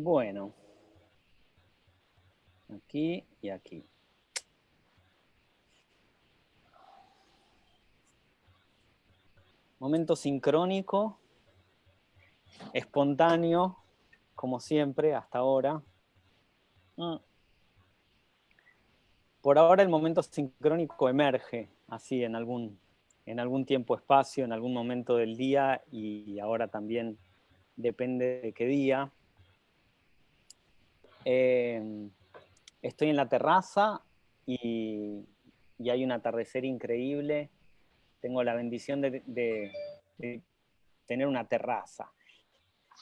Bueno, aquí y aquí. Momento sincrónico, espontáneo, como siempre, hasta ahora. Mm. Por ahora el momento sincrónico emerge así en algún, en algún tiempo-espacio, en algún momento del día y ahora también depende de qué día. Eh, estoy en la terraza y, hay un atardecer increíble. Tengo la bendición de, tener una terraza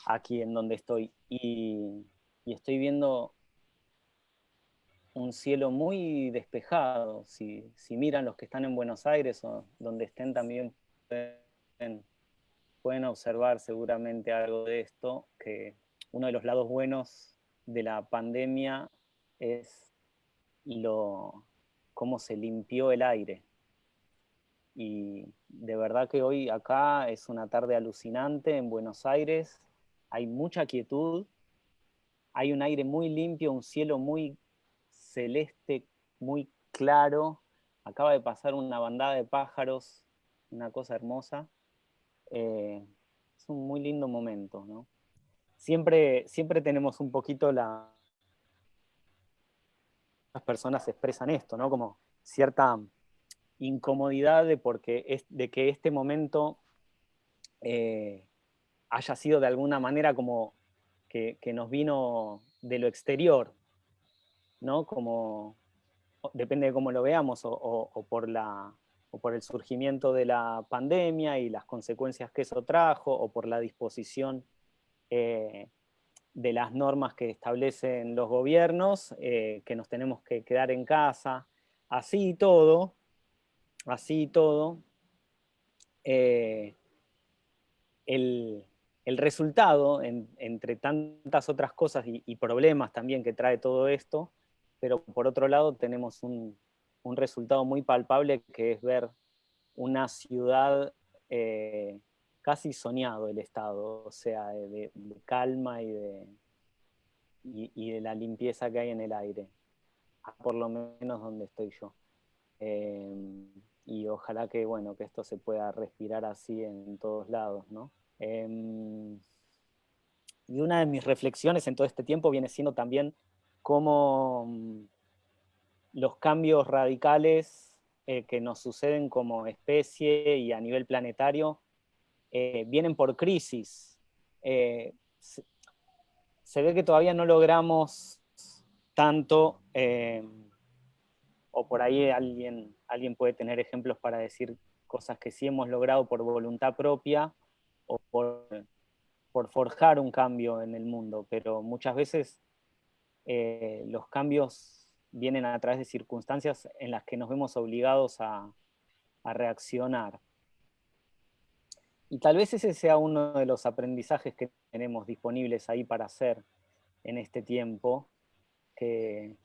aquí en donde estoy y, estoy viendo un cielo muy despejado. Si, si, miran los que están en Buenos Aires o donde estén también pueden, observar seguramente algo de esto, que uno de los lados buenos de la pandemia es lo, cómo se limpió el aire. Y de verdad que hoy acá es una tarde alucinante en Buenos Aires, hay mucha quietud, hay un aire muy limpio, un cielo muy celeste, muy claro. Acaba de pasar una bandada de pájaros, una cosa hermosa. Eh, es un muy lindo momento, ¿no? siempre, siempre tenemos un poquito la... Las personas expresan esto, ¿no? Como cierta incomodidad de, porque es, de que este momento eh, haya sido de alguna manera como que, nos vino de lo exterior, ¿no? Como, depende de cómo lo veamos, o, por el surgimiento de la pandemia y las consecuencias que eso trajo, o por la disposición eh, de las normas que establecen los gobiernos, eh, que nos tenemos que quedar en casa, así y todo, así y todo, eh, el, resultado, entre tantas otras cosas y, problemas también que trae todo esto, pero por otro lado tenemos un, resultado muy palpable que es ver una ciudad casi soñado el estado, o sea, de, calma y de, y, de la limpieza que hay en el aire, por lo menos donde estoy yo. Em, y ojalá que, bueno, que esto se pueda respirar así en todos lados, ¿no? Em, y una de mis reflexiones en todo este tiempo viene siendo también cómo mm, los cambios radicales eh, que nos suceden como especie y a nivel planetario eh, vienen por crisis. Eh, se, ve que todavía no logramos tanto, eh, o por ahí alguien, alguien puede tener ejemplos para decir cosas que sí hemos logrado por voluntad propia o por, por forjar un cambio en el mundo, pero muchas veces los cambios vienen a través de circunstancias en las que nos vemos obligados a, reaccionar. Y tal vez ese sea uno de los aprendizajes que tenemos disponibles ahí para hacer en este tiempo, que,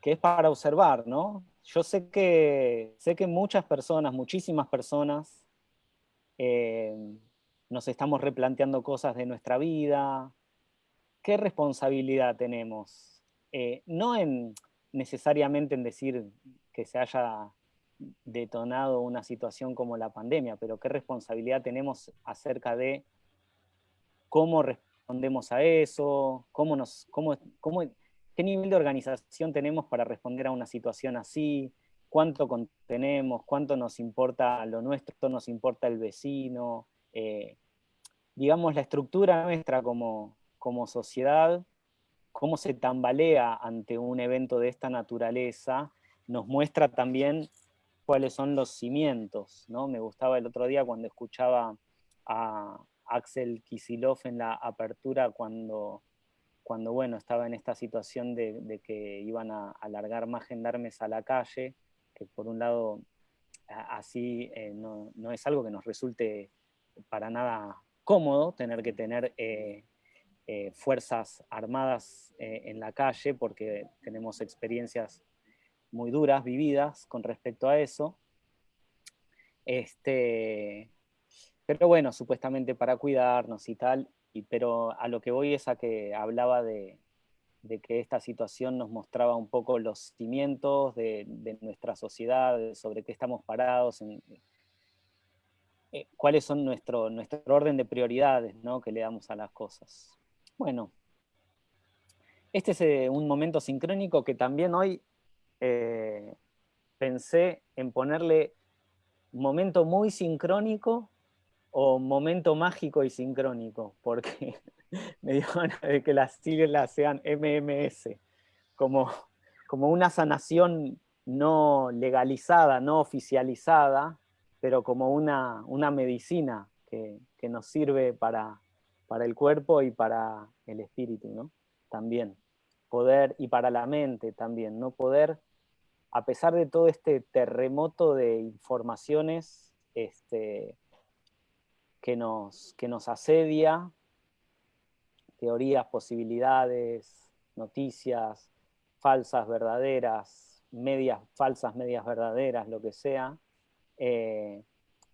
que es para observar, ¿no? Yo sé que, sé que muchas personas, muchísimas personas, eh, nos estamos replanteando cosas de nuestra vida. ¿Qué responsabilidad tenemos? Eh, no en, necesariamente en decir que se haya detonado una situación como la pandemia, pero qué responsabilidad tenemos acerca de cómo respondemos a eso, cómo nos, cómo, qué nivel de organización tenemos para responder a una situación así, cuánto contenemos, cuánto nos importa lo nuestro, nos importa el vecino, eh, digamos la estructura nuestra como, como sociedad, cómo se tambalea ante un evento de esta naturaleza, nos muestra también cuáles son los cimientos, ¿no? Me gustaba el otro día cuando escuchaba a Axel Kisilov en la apertura cuando, cuando bueno, estaba en esta situación de, que iban a alargar más gendarmes a la calle, que por un lado así eh, no, es algo que nos resulte para nada cómodo tener que tener eh, eh, fuerzas armadas en la calle porque tenemos experiencias muy duras vividas con respecto a eso. Este, pero bueno, supuestamente para cuidarnos y tal, y, pero a lo que voy es a que hablaba de, que esta situación nos mostraba un poco los cimientos de, nuestra sociedad, sobre qué estamos parados, eh, cuáles son nuestro, nuestro orden de prioridades ¿no? que le damos a las cosas. Bueno, este es eh, un momento sincrónico que también hoy eh, pensé en ponerle momento muy sincrónico o momento mágico y sincrónico, porque me dio de que las siglas sean MMS, como, como una sanación no legalizada, no oficializada, pero como una, una medicina que, nos sirve para, para el cuerpo y para el espíritu, ¿no? También poder, y para la mente también, no poder, a pesar de todo este terremoto de informaciones este, que, nos, que nos asedia, teorías, posibilidades, noticias, falsas, verdaderas, medias falsas, medias verdaderas, lo que sea, eh,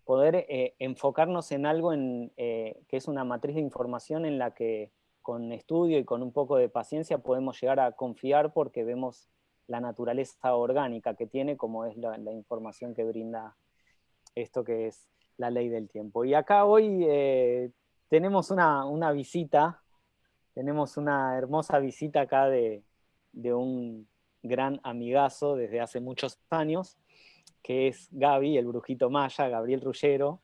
poder eh, enfocarnos en algo en, eh, que es una matriz de información en la que con estudio y con un poco de paciencia podemos llegar a confiar porque vemos la naturaleza orgánica que tiene, como es la, información que brinda esto que es la ley del tiempo. Y acá hoy eh, tenemos una, visita, tenemos una hermosa visita acá de, un gran amigazo desde hace muchos años, que es Gaby, el brujito maya, Gabriel Rullero.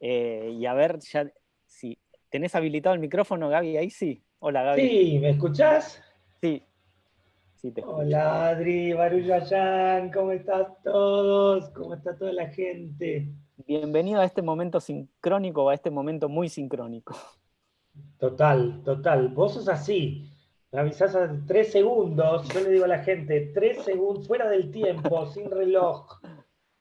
Eh, y a ver, ya, si ¿Tenés habilitado el micrófono, Gaby? Ahí sí. Hola, Gaby. Sí, ¿me escuchás? Sí. sí te Hola, Adri, Baruyayan, ¿cómo estás todos? ¿Cómo está toda la gente? Bienvenido a este momento sincrónico, a este momento muy sincrónico. Total, total. Vos sos así. Me avisás a tres segundos, yo le digo a la gente, tres segundos, fuera del tiempo, sin reloj.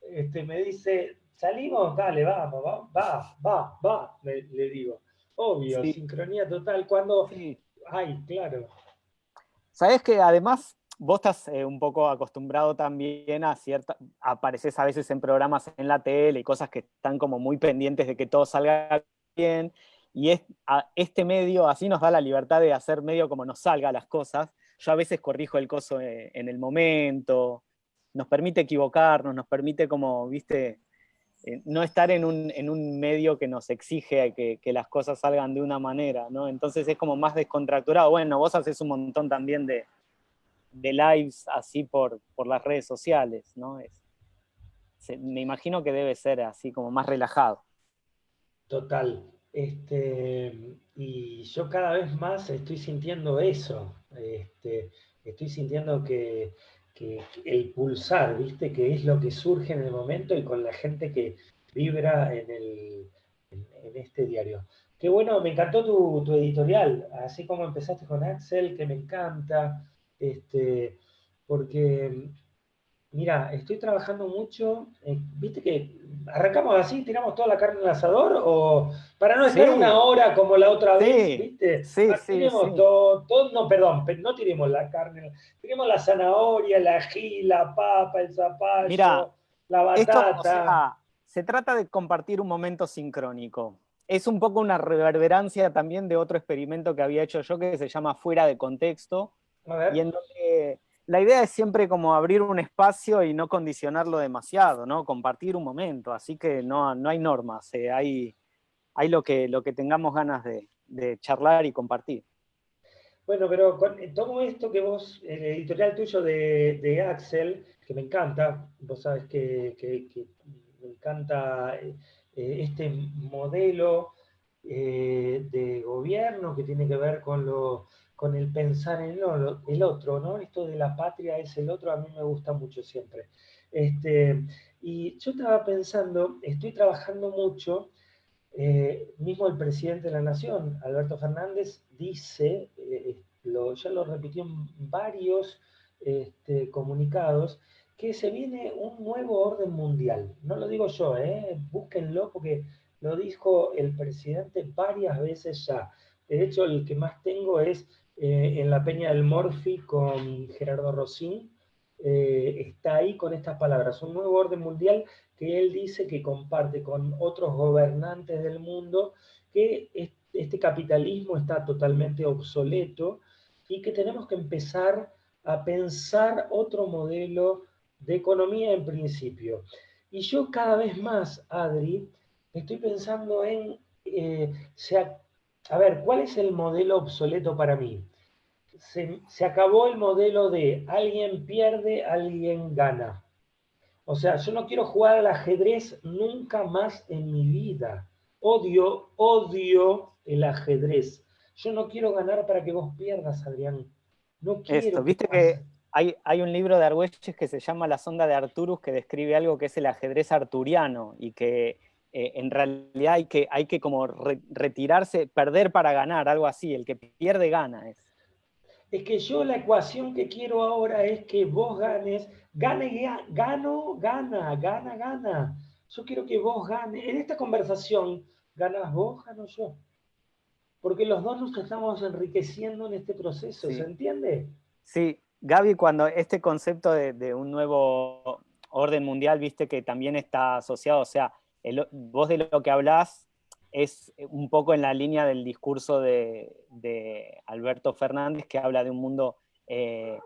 Este, me dice, salimos, dale, vamos, va, va, va, va, le digo. Obvio, sincronía total. Cuando. Ay, claro. Sabes que además vos estás eh, un poco acostumbrado también a cierta. apareces a veces en programas en la tele y cosas que están como muy pendientes de que todo salga bien. Y es, este medio así nos da la libertad de hacer medio como nos salga las cosas. Yo a veces corrijo el coso eh, en el momento, nos permite equivocarnos, nos permite como, viste, eh, no estar en un, medio que nos exige que, las cosas salgan de una manera, ¿no? Entonces es como más descontracturado. Bueno, vos haces un montón también de, lives así por, las redes sociales, ¿no? me imagino que debe ser así como más relajado. Total. Este, y yo cada vez más estoy sintiendo eso. Este, estoy sintiendo que, el pulsar, ¿viste? Que es lo que surge en el momento y con la gente que vibra en, el, en, este diario. Qué bueno, me encantó tu, tu, editorial, así como empezaste con Axel, que me encanta, este, porque Mira, estoy trabajando mucho, eh, viste que arrancamos así, tiramos toda la carne al asador, o para no estar una hora como la otra vez, ¿viste? Sí, ah, sí, tiremos todo, no, perdón, no tiremos la carne, tiremos la zanahoria, la ají, la papa, el zapallo, la batata. se trata de compartir un momento sincrónico. Es un poco una reverberancia también de otro experimento que había hecho yo que se llama Fuera de Contexto, A ver. y en donde la idea es siempre como abrir un espacio y no condicionarlo demasiado, ¿no? Compartir un momento, así que no, no hay normas, eh, hay, hay lo, que, lo que tengamos ganas de, charlar y compartir. Bueno, pero con, eh, todo esto que vos, el editorial tuyo de, Axel, que me encanta, vos sabes que, me encanta eh, este modelo de gobierno que tiene que ver con lo con el pensar en el, otro, ¿no? Esto de la patria es el otro, a mí me gusta mucho siempre. Este, y yo estaba pensando, estoy trabajando mucho, eh, mismo el presidente de la Nación, Alberto Fernández, dice, eh, lo, ya lo repitió en varios este, comunicados, que se viene un nuevo orden mundial. No lo digo yo, ¿eh? búsquenlo porque lo dijo el presidente varias veces ya. De hecho, el que más tengo es eh, en la Peña del Morfi con Gerardo Rosín, eh, está ahí con estas palabras, un nuevo orden mundial que él dice que comparte con otros gobernantes del mundo, que este capitalismo está totalmente obsoleto y que tenemos que empezar a pensar otro modelo de economía en principio. Y yo cada vez más, Adri, estoy pensando en, eh, a ver, ¿cuál es el modelo obsoleto para mí? se, acabó el modelo de alguien pierde, alguien gana. O sea, yo no quiero jugar al ajedrez nunca más en mi vida. Odio, odio el ajedrez. Yo no quiero ganar para que vos pierdas, Adrián. No quiero. Esto, viste que, hay, hay, un libro de Argüelles que se llama La sonda de Arturus que describe algo que es el ajedrez arturiano y que eh, en realidad hay que, hay que como retirarse, perder para ganar, algo así. El que pierde gana. Es es que yo la ecuación que quiero ahora es que vos ganes, gane, gano, gana, gana, gana. Yo quiero que vos ganes. En esta conversación, ganas vos, gano yo. Porque los dos nos estamos enriqueciendo en este proceso, ¿se entiende? Sí, Gaby, cuando este concepto de, un nuevo orden mundial, viste que también está asociado, o sea, vos de lo que hablás es un poco en la línea del discurso de, Alberto Fernández, que habla de un mundo, eh,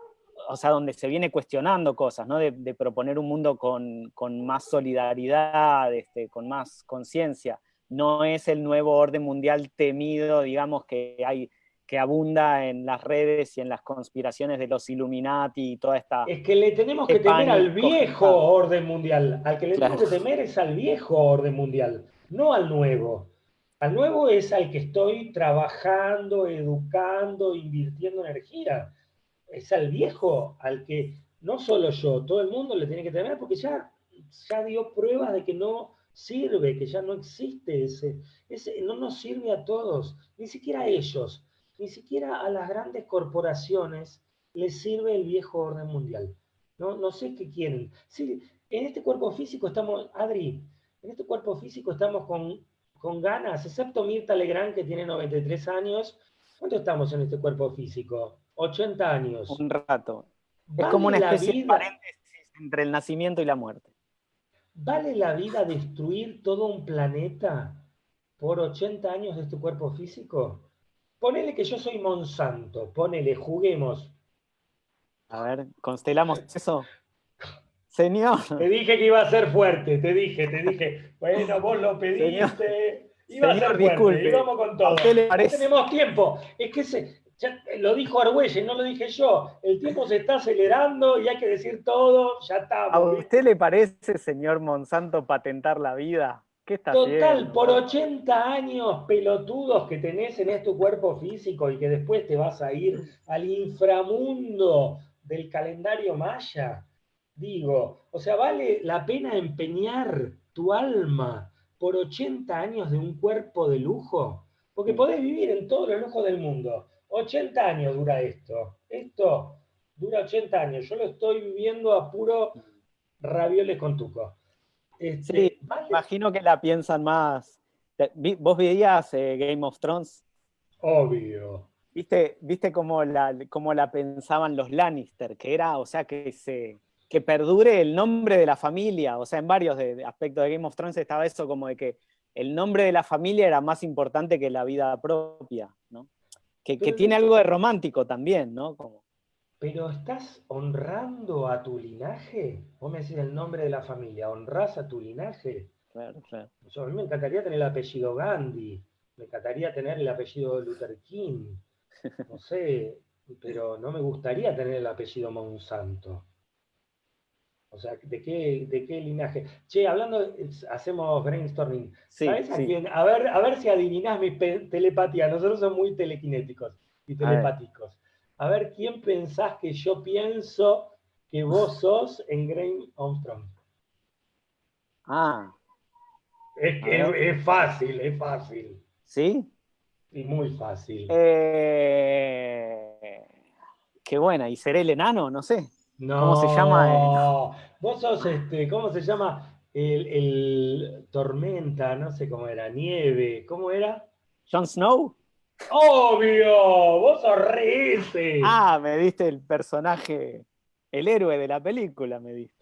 o sea, donde se viene cuestionando cosas, ¿no? de, proponer un mundo con, más solidaridad, este, con más conciencia. No es el nuevo orden mundial temido, digamos, que hay que abunda en las redes y en las conspiraciones de los Illuminati y toda esta... Es que le tenemos que temer al viejo orden mundial. Al que le tenemos que temer es al viejo orden mundial, no al nuevo. Al nuevo es al que estoy trabajando, educando, invirtiendo energía. Es al viejo, al que no solo yo, todo el mundo le tiene que tener, porque ya, ya dio pruebas de que no sirve, que ya no existe ese, ese, no nos sirve a todos, ni siquiera a ellos, ni siquiera a las grandes corporaciones les sirve el viejo orden mundial. No, no sé qué quieren. Sí, en este cuerpo físico estamos, Adri, en este cuerpo físico estamos con con ganas, excepto Mirta Legrand, que tiene 93 años. ¿Cuánto estamos en este cuerpo físico? 80 años. Un rato. Es como una especie de paréntesis entre el nacimiento y la muerte. ¿Vale la vida destruir todo un planeta por 80 años de este cuerpo físico? Ponele que yo soy Monsanto, ponele, juguemos. A ver, constelamos eso. Señor. Te dije que iba a ser fuerte, te dije, te dije. Bueno, vos lo pediste. iba a ser fuerte. Vamos con todo. No tenemos tiempo. Es que se, lo dijo Argüelles, no lo dije yo. El tiempo se está acelerando y hay que decir todo, ya está. ¿A usted le parece, señor Monsanto, patentar la vida? ¿Qué está Total, por 80 años pelotudos que tenés en este cuerpo físico y que después te vas a ir al inframundo del calendario maya Digo, o sea, vale la pena empeñar tu alma por 80 años de un cuerpo de lujo, porque podés vivir en todo el lujo del mundo. 80 años dura esto. Esto dura 80 años. Yo lo estoy viviendo a puro ravioles con tuco. Este, sí, imagino que la piensan más. ¿Vos veías eh, Game of Thrones? Obvio. ¿Viste, viste cómo, la, cómo la pensaban los Lannister? Que era, o sea, que se, que perdure el nombre de la familia. O sea, en varios aspectos de Game of Thrones estaba eso como de que el nombre de la familia era más importante que la vida propia, ¿no? Que, tiene algo de romántico también, ¿no? Como... Pero estás honrando a tu linaje. Vos me decís el nombre de la familia, honrás a tu linaje. Claro, claro. a mí me encantaría tener el apellido Gandhi, me encantaría tener el apellido Luther King, no sé, pero no me gustaría tener el apellido Monsanto. O sea, ¿de qué, de qué linaje? Che, hablando, hacemos brainstorming. ¿Sabes a quién? A ver, a ver si adivinás mi telepatía. Nosotros somos muy telequinéticos y telepáticos. A ver. quién pensás que yo pienso que vos sos en Grain Armstrong. Ah. Es que es, fácil, es fácil. ¿Sí? Y muy fácil. Eh, qué buena. ¿Y seré el enano? No sé. No, ¿Cómo se llama? Vos sos, este, ¿cómo se llama? El, tormenta, no sé cómo era, nieve, ¿cómo era? Jon Snow. Obvio, vos sos re Ah, me diste el personaje. el héroe de la película, me dice.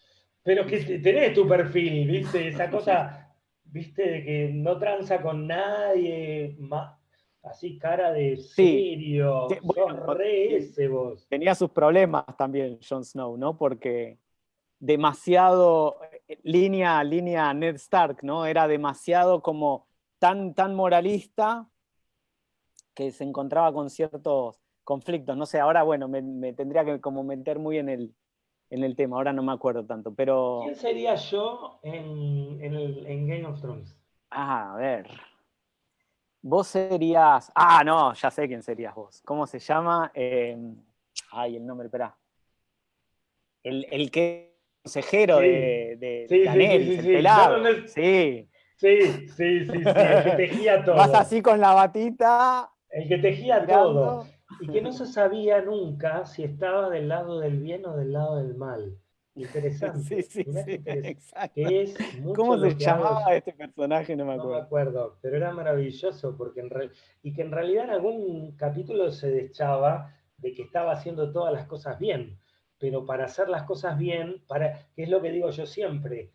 Pero que tenés tu perfil, ¿viste? Esa cosa, ¿viste? De que no tranza con nadie, así cara de serio, ese vos. Tenía sus problemas también Jon Snow, ¿no? Porque demasiado eh, línea, línea Ned Stark, ¿no? Era demasiado como tan, tan moralista que se encontraba con ciertos conflictos. No sé, ahora bueno, me, tendría que como meter muy en el, en el tema, ahora no me acuerdo tanto, pero... ¿Quién sería yo en, en, Game of Thrones? Ah, a ver. Vos serías... Ah, no, ya sé quién serías vos. ¿Cómo se llama? Em, ay, el nombre, espera. El, el que consejero de, de, sí, el pelado. Sí. Sí, sí, sí, sí, el que tejía todo. Vas así con la batita. El que tejía todo. Y que no se sabía nunca si estaba del lado del bien o del lado del mal. Interesante. Sí, sí, sí, exacto. ¿Cómo se llamaba este personaje? No me acuerdo. No me acuerdo, pero era maravilloso porque en y que en realidad en algún capítulo se deschaba de que estaba haciendo todas las cosas bien pero para hacer las cosas bien, para, que es lo que digo yo siempre,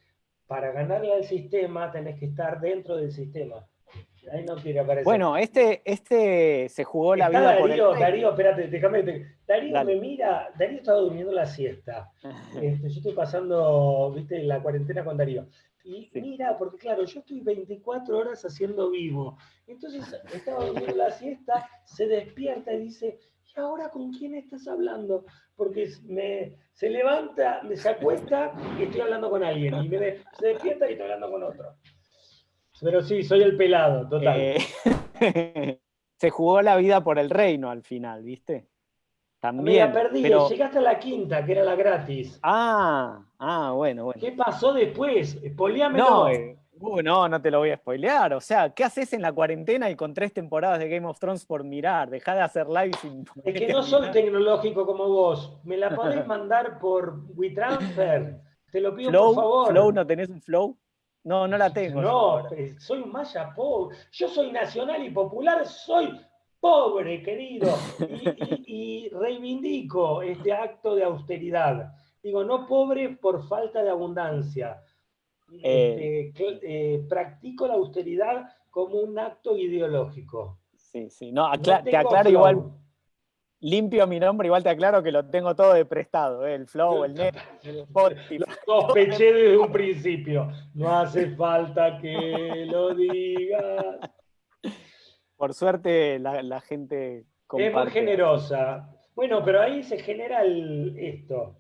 para ganarle al sistema tenés que estar dentro del sistema. Ahí no quiere aparecer. Bueno, este, este se jugó la vida Darío, por el... Darío, espérate, déjame. Darío me mira, Darío estaba durmiendo la siesta. Este, yo estoy pasando, viste, la cuarentena con Darío. Y mira, porque claro, yo estoy 24 horas haciendo vivo. Entonces estaba durmiendo la siesta, se despierta y dice, ¿y ahora con quién estás hablando? Porque me, se levanta, me se acuesta y estoy hablando con alguien. Y me, se despierta y estoy hablando con otro. Pero sí, soy el pelado, total. Eh, se jugó la vida por el reino al final, ¿viste? También. Mira, perdí, llegaste a la quinta, que era la gratis. Ah, ah, bueno, bueno. ¿Qué pasó después? Poliámelo. No, eh, Uh, no, no te lo voy a spoilear. O sea, ¿qué haces en la cuarentena y con tres temporadas de Game of Thrones por mirar? Deja de hacer live sin. Es que no soy tecnológico como vos. Me la podés mandar por WeTransfer. Te lo pido por favor. ¿Flow? ¿No tenés un Flow? No, no la tengo. No, eh, soy un maya pobre. Yo soy nacional y popular, soy pobre, querido. y reivindico este acto de austeridad. Digo, no pobre por falta de abundancia eh, este, eh, practico la austeridad como un acto ideológico. Sí, sí, no, te aclaro igual, limpio mi nombre, igual te aclaro que lo tengo todo de prestado, eh, el flow, el net, el Spotify. Lo sospeché desde un principio, no hace falta que lo digas. Por suerte la, gente Es muy generosa. Bueno, pero ahí se genera esto.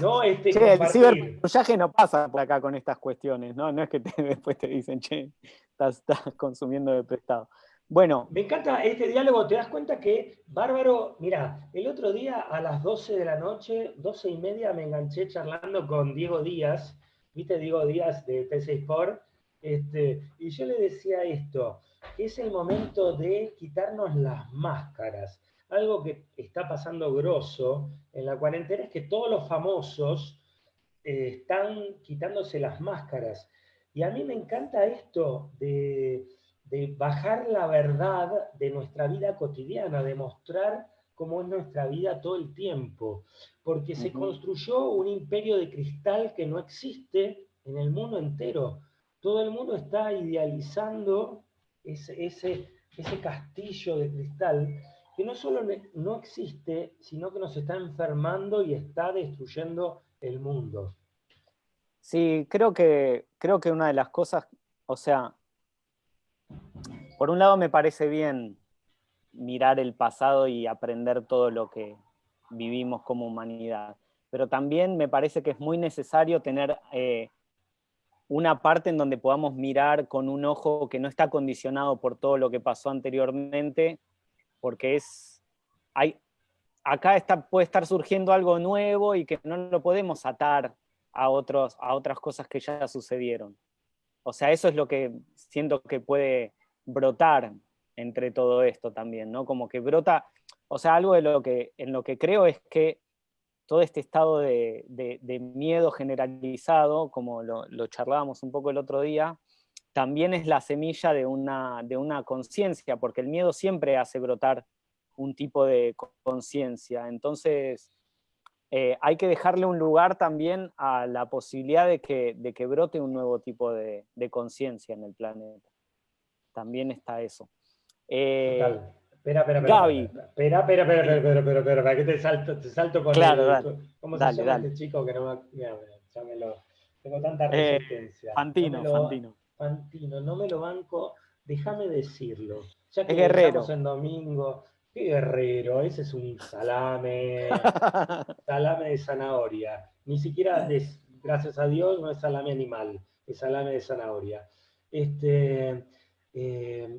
No, este che, el ciberpatrullaje no pasa por acá con estas cuestiones, ¿no? No es que después te dicen, che, estás, consumiendo de prestado. Bueno. Me encanta este diálogo, te das cuenta que Bárbaro, mira, el otro día a las 12 de la noche, 12 y media, me enganché charlando con Diego Díaz, ¿viste Diego Díaz de T6 Sport? Este, y yo le decía esto, que es el momento de quitarnos las máscaras algo que está pasando grosso en la cuarentena es que todos los famosos eh, están quitándose las máscaras. Y a mí me encanta esto de, bajar la verdad de nuestra vida cotidiana, de mostrar cómo es nuestra vida todo el tiempo, porque se construyó un imperio de cristal que no existe en el mundo entero. Todo el mundo está idealizando ese, ese, ese castillo de cristal que no solo no existe, sino que nos está enfermando y está destruyendo el mundo. Sí, creo que, creo que una de las cosas, o sea, por un lado me parece bien mirar el pasado y aprender todo lo que vivimos como humanidad, pero también me parece que es muy necesario tener eh, una parte en donde podamos mirar con un ojo que no está condicionado por todo lo que pasó anteriormente porque es, hay, acá puede estar surgiendo algo nuevo y que no lo podemos atar a, otros, a otras cosas que ya sucedieron. O sea, eso es lo que siento que puede brotar entre todo esto también, ¿no? Como que brota, o sea, algo de lo que, en lo que creo es que todo este estado de, miedo generalizado, como lo, charlábamos un poco el otro día, también es la semilla de una, conciencia, porque el miedo siempre hace brotar un tipo de conciencia. Entonces, eh, hay que dejarle un lugar también a la posibilidad de que brote un nuevo tipo de, conciencia en el planeta. También está eso. Eh, espera, espera, espera. Gaby. Espera, espera, espera, espera, espera, espera, para que te salto, te salto con claro, dale, ¿Cómo se llama este chico que no me... ya me lo... Tengo tanta eh, resistencia. Fantino, Fantino. Fantino, no me lo banco, déjame decirlo. Ya que es guerrero. en domingo, qué guerrero, ese es un salame, salame de zanahoria. Ni siquiera, gracias a Dios, no es salame animal, es salame de zanahoria. Este, eh,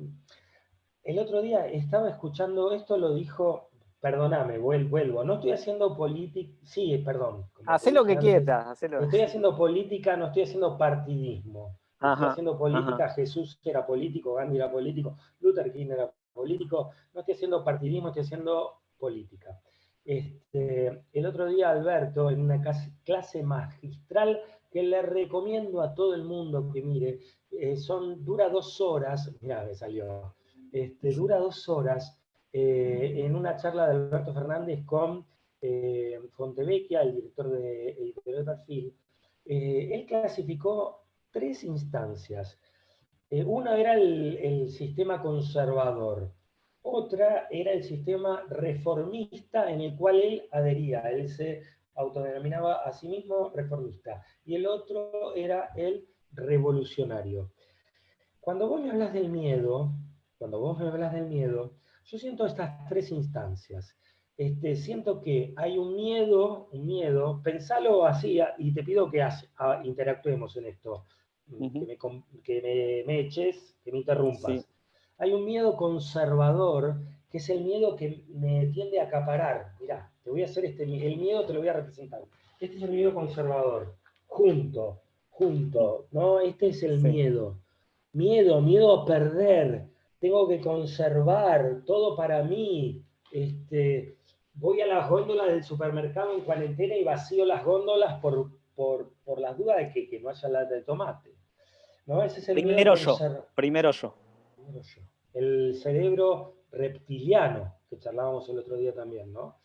el otro día estaba escuchando, esto lo dijo, perdóname, vuelvo, no estoy haciendo política, sí, perdón. Hacé lo que quieras. Estoy haciendo política, no estoy haciendo partidismo. estoy haciendo política, Jesús era político, Gandhi era político, Luther King era político, no estoy haciendo partidismo, estoy haciendo política. Este, el otro día Alberto, en una clase magistral que le recomiendo a todo el mundo que mire, eh, son, dura dos horas, mira, me salió, este, dura dos horas eh, en una charla de Alberto Fernández con eh, Fontevecchia, el director de Editorial Perfil, él clasificó tres instancias. una era el, sistema conservador, otra era el sistema reformista en el cual él adhería, él se autodenominaba a sí mismo reformista, y el otro era el revolucionario. Cuando vos me hablas del miedo, cuando vos me hablas del miedo, yo siento estas tres instancias. Este, siento que hay un miedo, un miedo, pensalo así y te pido que interactuemos en esto, que, me, eches, que me interrumpas. Hay un miedo conservador, que es el miedo que me tiende a acaparar. Mirá, te voy a hacer este, el miedo te lo voy a representar. Este es el miedo conservador, junto, junto, ¿no? Este es el miedo. Miedo, miedo a perder, tengo que conservar todo para mí. Este, voy a las góndolas del supermercado en cuarentena y vacío las góndolas por, por, las dudas de que, no haya lata de tomate. ¿No? Ese es el primero, yo, primero yo. El cerebro reptiliano, que charlábamos el otro día también, ¿no?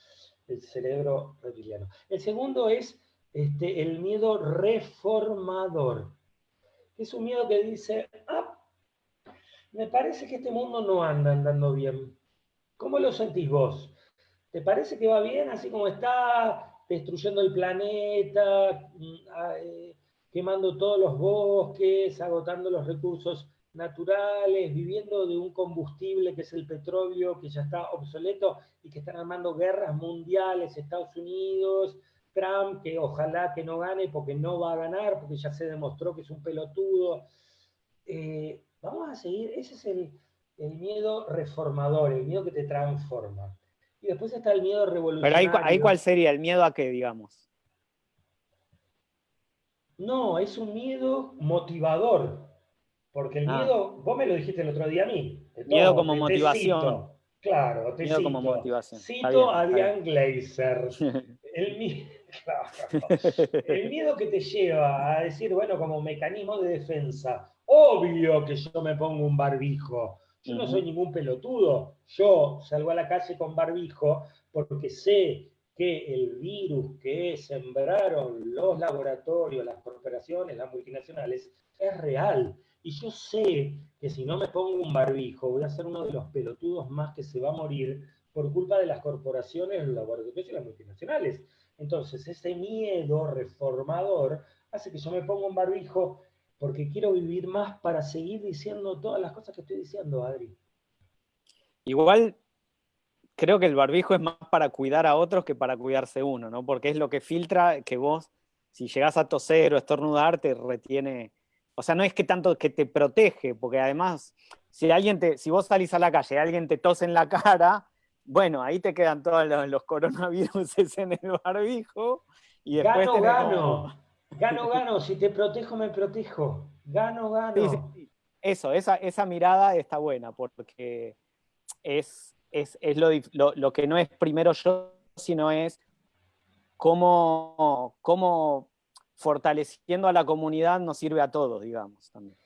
El cerebro reptiliano. El segundo es este, el miedo reformador. Es un miedo que dice, ah, me parece que este mundo no anda andando bien. ¿Cómo lo sentís vos? ¿Te parece que va bien así como está, destruyendo el planeta, mm, ah, eh, quemando todos los bosques, agotando los recursos naturales, viviendo de un combustible que es el petróleo, que ya está obsoleto y que están armando guerras mundiales, Estados Unidos, Trump, que ojalá que no gane porque no va a ganar, porque ya se demostró que es un pelotudo. Eh, Vamos a seguir, ese es el, miedo reformador, el miedo que te transforma. Y después está el miedo revolucionario. Pero ahí, cuál sería, el miedo a qué, digamos. No, es un miedo motivador. Porque el ah. miedo, vos me lo dijiste el otro día a mí. miedo como motivación. Claro, te miedo cito. como motivación. Cito a Diane Glazer. El, el miedo que te lleva a decir, bueno, como mecanismo de defensa, Obvio que yo me pongo un barbijo. Yo no soy ningún pelotudo. Yo salgo a la calle con barbijo porque sé que el virus que sembraron los laboratorios, las corporaciones, las multinacionales, es real. Y yo sé que si no me pongo un barbijo, voy a ser uno de los pelotudos más que se va a morir por culpa de las corporaciones, los laboratorios y las multinacionales. Entonces, ese miedo reformador hace que yo me ponga un barbijo porque quiero vivir más para seguir diciendo todas las cosas que estoy diciendo, Adri. Igual creo que el barbijo es más para cuidar a otros que para cuidarse uno, ¿no? Porque es lo que filtra que vos, si llegás a toser o estornudar, te retiene. O sea, no es que tanto que te protege, porque además, si alguien te, si vos salís a la calle y alguien te tose en la cara, bueno, ahí te quedan todos los, coronavirus en el barbijo. Y después gano, gano. Gano, gano, si te protejo, me protejo. Gano, gano. Eso, esa, esa mirada está buena, porque es, es, lo, que no es primero yo, sino es cómo, cómo fortaleciendo a la comunidad nos sirve a todos, digamos, también.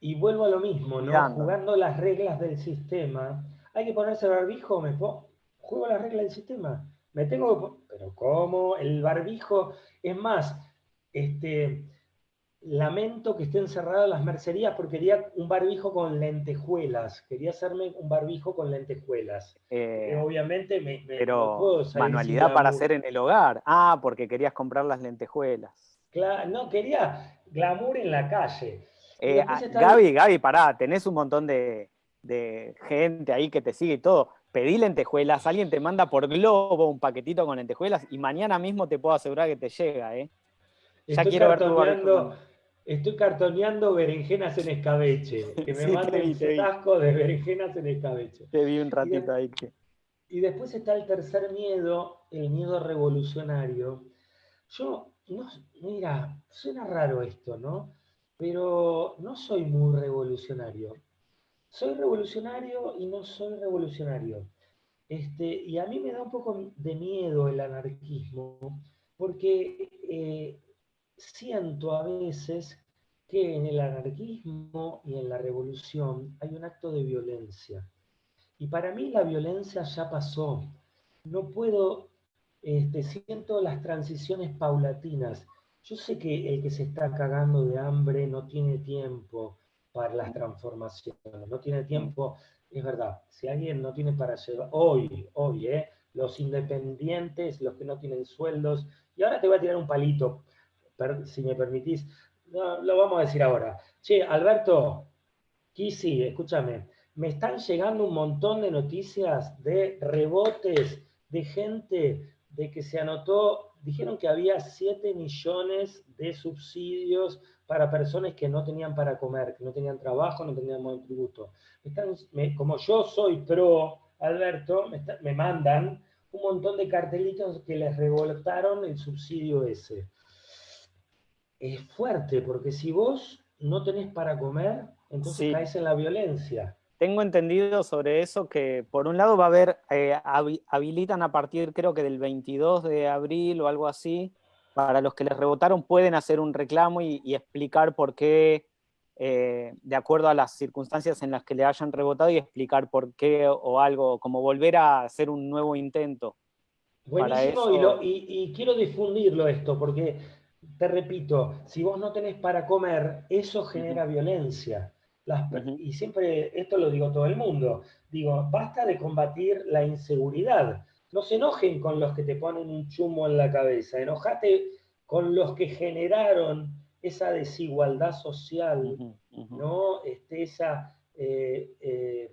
Y vuelvo a lo mismo, ¿no? Jugando las reglas del sistema. Hay que ponerse el barbijo, me juego las reglas del sistema. me tengo, pero ¿cómo? El barbijo, es más, este, lamento que estén cerradas las mercerías porque quería un barbijo con lentejuelas, quería hacerme un barbijo con lentejuelas. Eh, obviamente me, pero puedo manualidad para hacer en el hogar. Ah, porque querías comprar las lentejuelas. Claro, no, quería glamour en la calle. Eh, ah, Gaby, Gaby, pará, tenés un montón de, de gente ahí que te sigue y todo. Pedí lentejuelas, alguien te manda por globo un paquetito con lentejuelas y mañana mismo te puedo asegurar que te llega, ¿eh? Ya quiero ver tu Estoy cartoneando berenjenas en escabeche. Que me manden un tasco de berenjenas en escabeche. Te vi un ratito ahí. Y después está el tercer miedo, el miedo revolucionario. Yo, no, mira, suena raro esto, ¿no? Pero no soy muy revolucionario. Soy revolucionario y no soy revolucionario. Este, y a mí me da un poco de miedo el anarquismo, porque eh, siento a veces que en el anarquismo y en la revolución hay un acto de violencia. Y para mí la violencia ya pasó. No puedo, este, siento las transiciones paulatinas. Yo sé que el que se está cagando de hambre no tiene tiempo para las transformaciones, no tiene tiempo, es verdad, si alguien no tiene para llevar, hoy, hoy, ¿eh? los independientes, los que no tienen sueldos, y ahora te voy a tirar un palito, si me permitís, lo vamos a decir ahora. Che, Alberto, Kisi, escúchame, me están llegando un montón de noticias de rebotes, de gente de que se anotó, dijeron que había 7 millones de subsidios para personas que no tenían para comer, que no tenían trabajo, no tenían buen tributo. como yo soy pro, Alberto, me, me mandan un montón de cartelitos que les revoltaron el subsidio ese es fuerte, porque si vos no tenés para comer, entonces caes en la violencia. Tengo entendido sobre eso que por un lado va a haber, eh, habilitan a partir creo que del 22 de abril o algo así, para los que les rebotaron pueden hacer un reclamo y, explicar por qué, eh, de acuerdo a las circunstancias en las que le hayan rebotado y explicar por qué o algo, como volver a hacer un nuevo intento. Buenísimo, y, quiero difundirlo esto, porque te repito, si vos no tenés para comer, eso genera violencia. Y siempre, esto lo digo todo el mundo, digo, basta de combatir la inseguridad. No se enojen con los que te ponen un chumo en la cabeza, enojate con los que generaron esa desigualdad social, ¿no? Este, esa, eh, eh,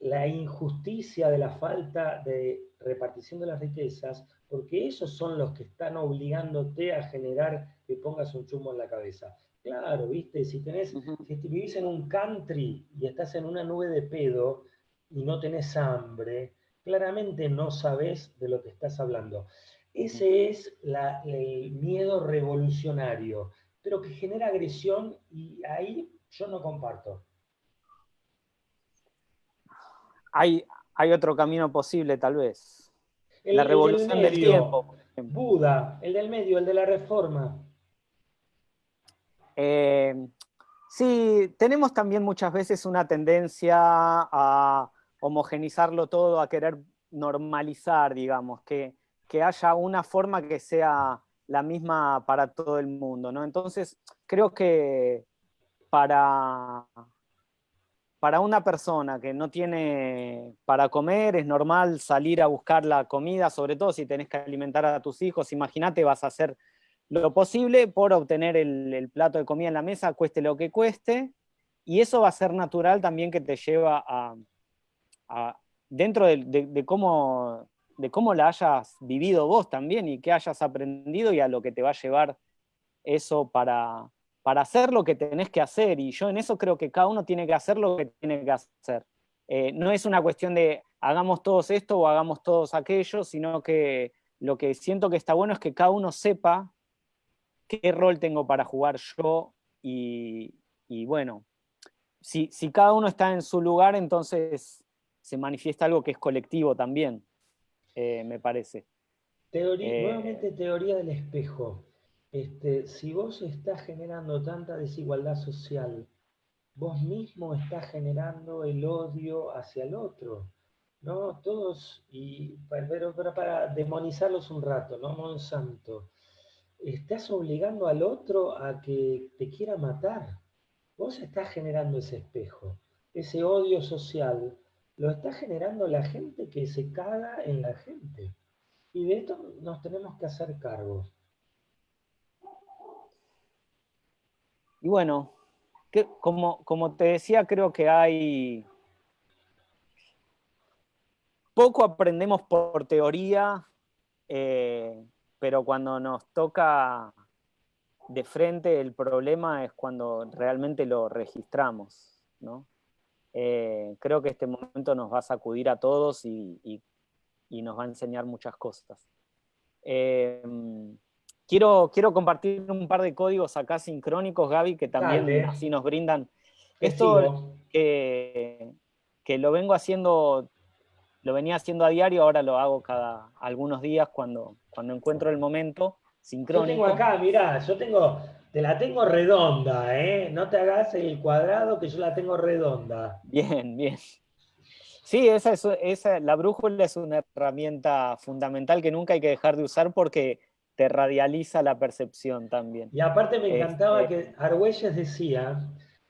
la injusticia de la falta de repartición de las riquezas, porque esos son los que están obligándote a generar que pongas un chumbo en la cabeza. Claro, viste, si tenés, si vivís en un country y estás en una nube de pedo y no tenés hambre, claramente no sabes de lo que estás hablando. Ese es el miedo revolucionario, pero que genera agresión y ahí yo no comparto. Hay, hay otro camino posible, tal vez la revolución del, tiempo. Buda, el del medio, el de la reforma. Eh, sí, tenemos también muchas veces una tendencia a homogenizarlo todo, a querer normalizar, digamos, que, que haya una forma que sea la misma para todo el mundo, ¿no? Entonces, creo que para, para una persona que no tiene para comer, es normal salir a buscar la comida, sobre todo si tenés que alimentar a tus hijos. Imagínate, vas a hacer lo posible por obtener el, plato de comida en la mesa, cueste lo que cueste, y eso va a ser natural también que te lleva a, dentro de, cómo, de cómo la hayas vivido vos también y qué hayas aprendido y a lo que te va a llevar eso para, para hacer lo que tenés que hacer, y yo en eso creo que cada uno tiene que hacer lo que tiene que hacer. Eh, no es una cuestión de hagamos todos esto o hagamos todos aquello, sino que lo que siento que está bueno es que cada uno sepa qué rol tengo para jugar yo, y, bueno, si, cada uno está en su lugar, entonces se manifiesta algo que es colectivo también, eh, me parece. Teoría, eh, nuevamente teoría del espejo. Este, si vos estás generando tanta desigualdad social, vos mismo estás generando el odio hacia el otro. ¿no? Todos, y, pero, para demonizarlos un rato, ¿no? Monsanto, estás obligando al otro a que te quiera matar. Vos estás generando ese espejo, ese odio social, lo está generando la gente que se caga en la gente. Y de esto nos tenemos que hacer cargo. Y bueno, como, como te decía, creo que hay... Poco aprendemos por teoría, eh, pero cuando nos toca de frente el problema es cuando realmente lo registramos. Eh, creo que este momento nos va a sacudir a todos y, nos va a enseñar muchas cosas. Eh, quiero, quiero compartir un par de códigos acá sincrónicos, Gaby, que también así nos brindan. Esto que, que lo vengo haciendo, lo venía haciendo a diario, ahora lo hago cada algunos días cuando, cuando encuentro el momento sincrónico. Yo tengo acá, mirá, yo tengo, te la tengo redonda, ¿eh? No te hagas el cuadrado que yo la tengo redonda. Bien, bien. Sí, esa es, esa, la brújula es una herramienta fundamental que nunca hay que dejar de usar porque te radializa la percepción también. Y aparte me encantaba este que Argüelles decía,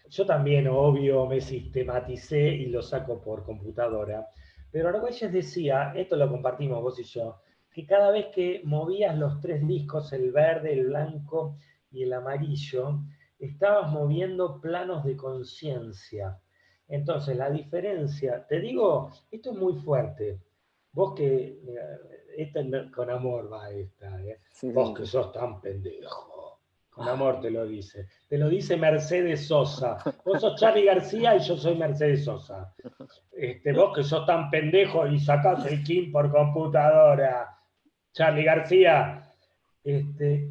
yo también, obvio, me sistematicé y lo saco por computadora, pero Argüelles decía, esto lo compartimos vos y yo, que cada vez que movías los tres discos, el verde, el blanco y el amarillo, estabas moviendo planos de conciencia. Entonces, la diferencia, te digo, esto es muy fuerte. Vos que, esta con amor va esta, ¿eh? vos que sos tan pendejo. Con amor te lo dice. Te lo dice Mercedes Sosa. Vos sos Charlie García y yo soy Mercedes Sosa. Este, vos que sos tan pendejo y sacás el Kim por computadora. Charlie García, este,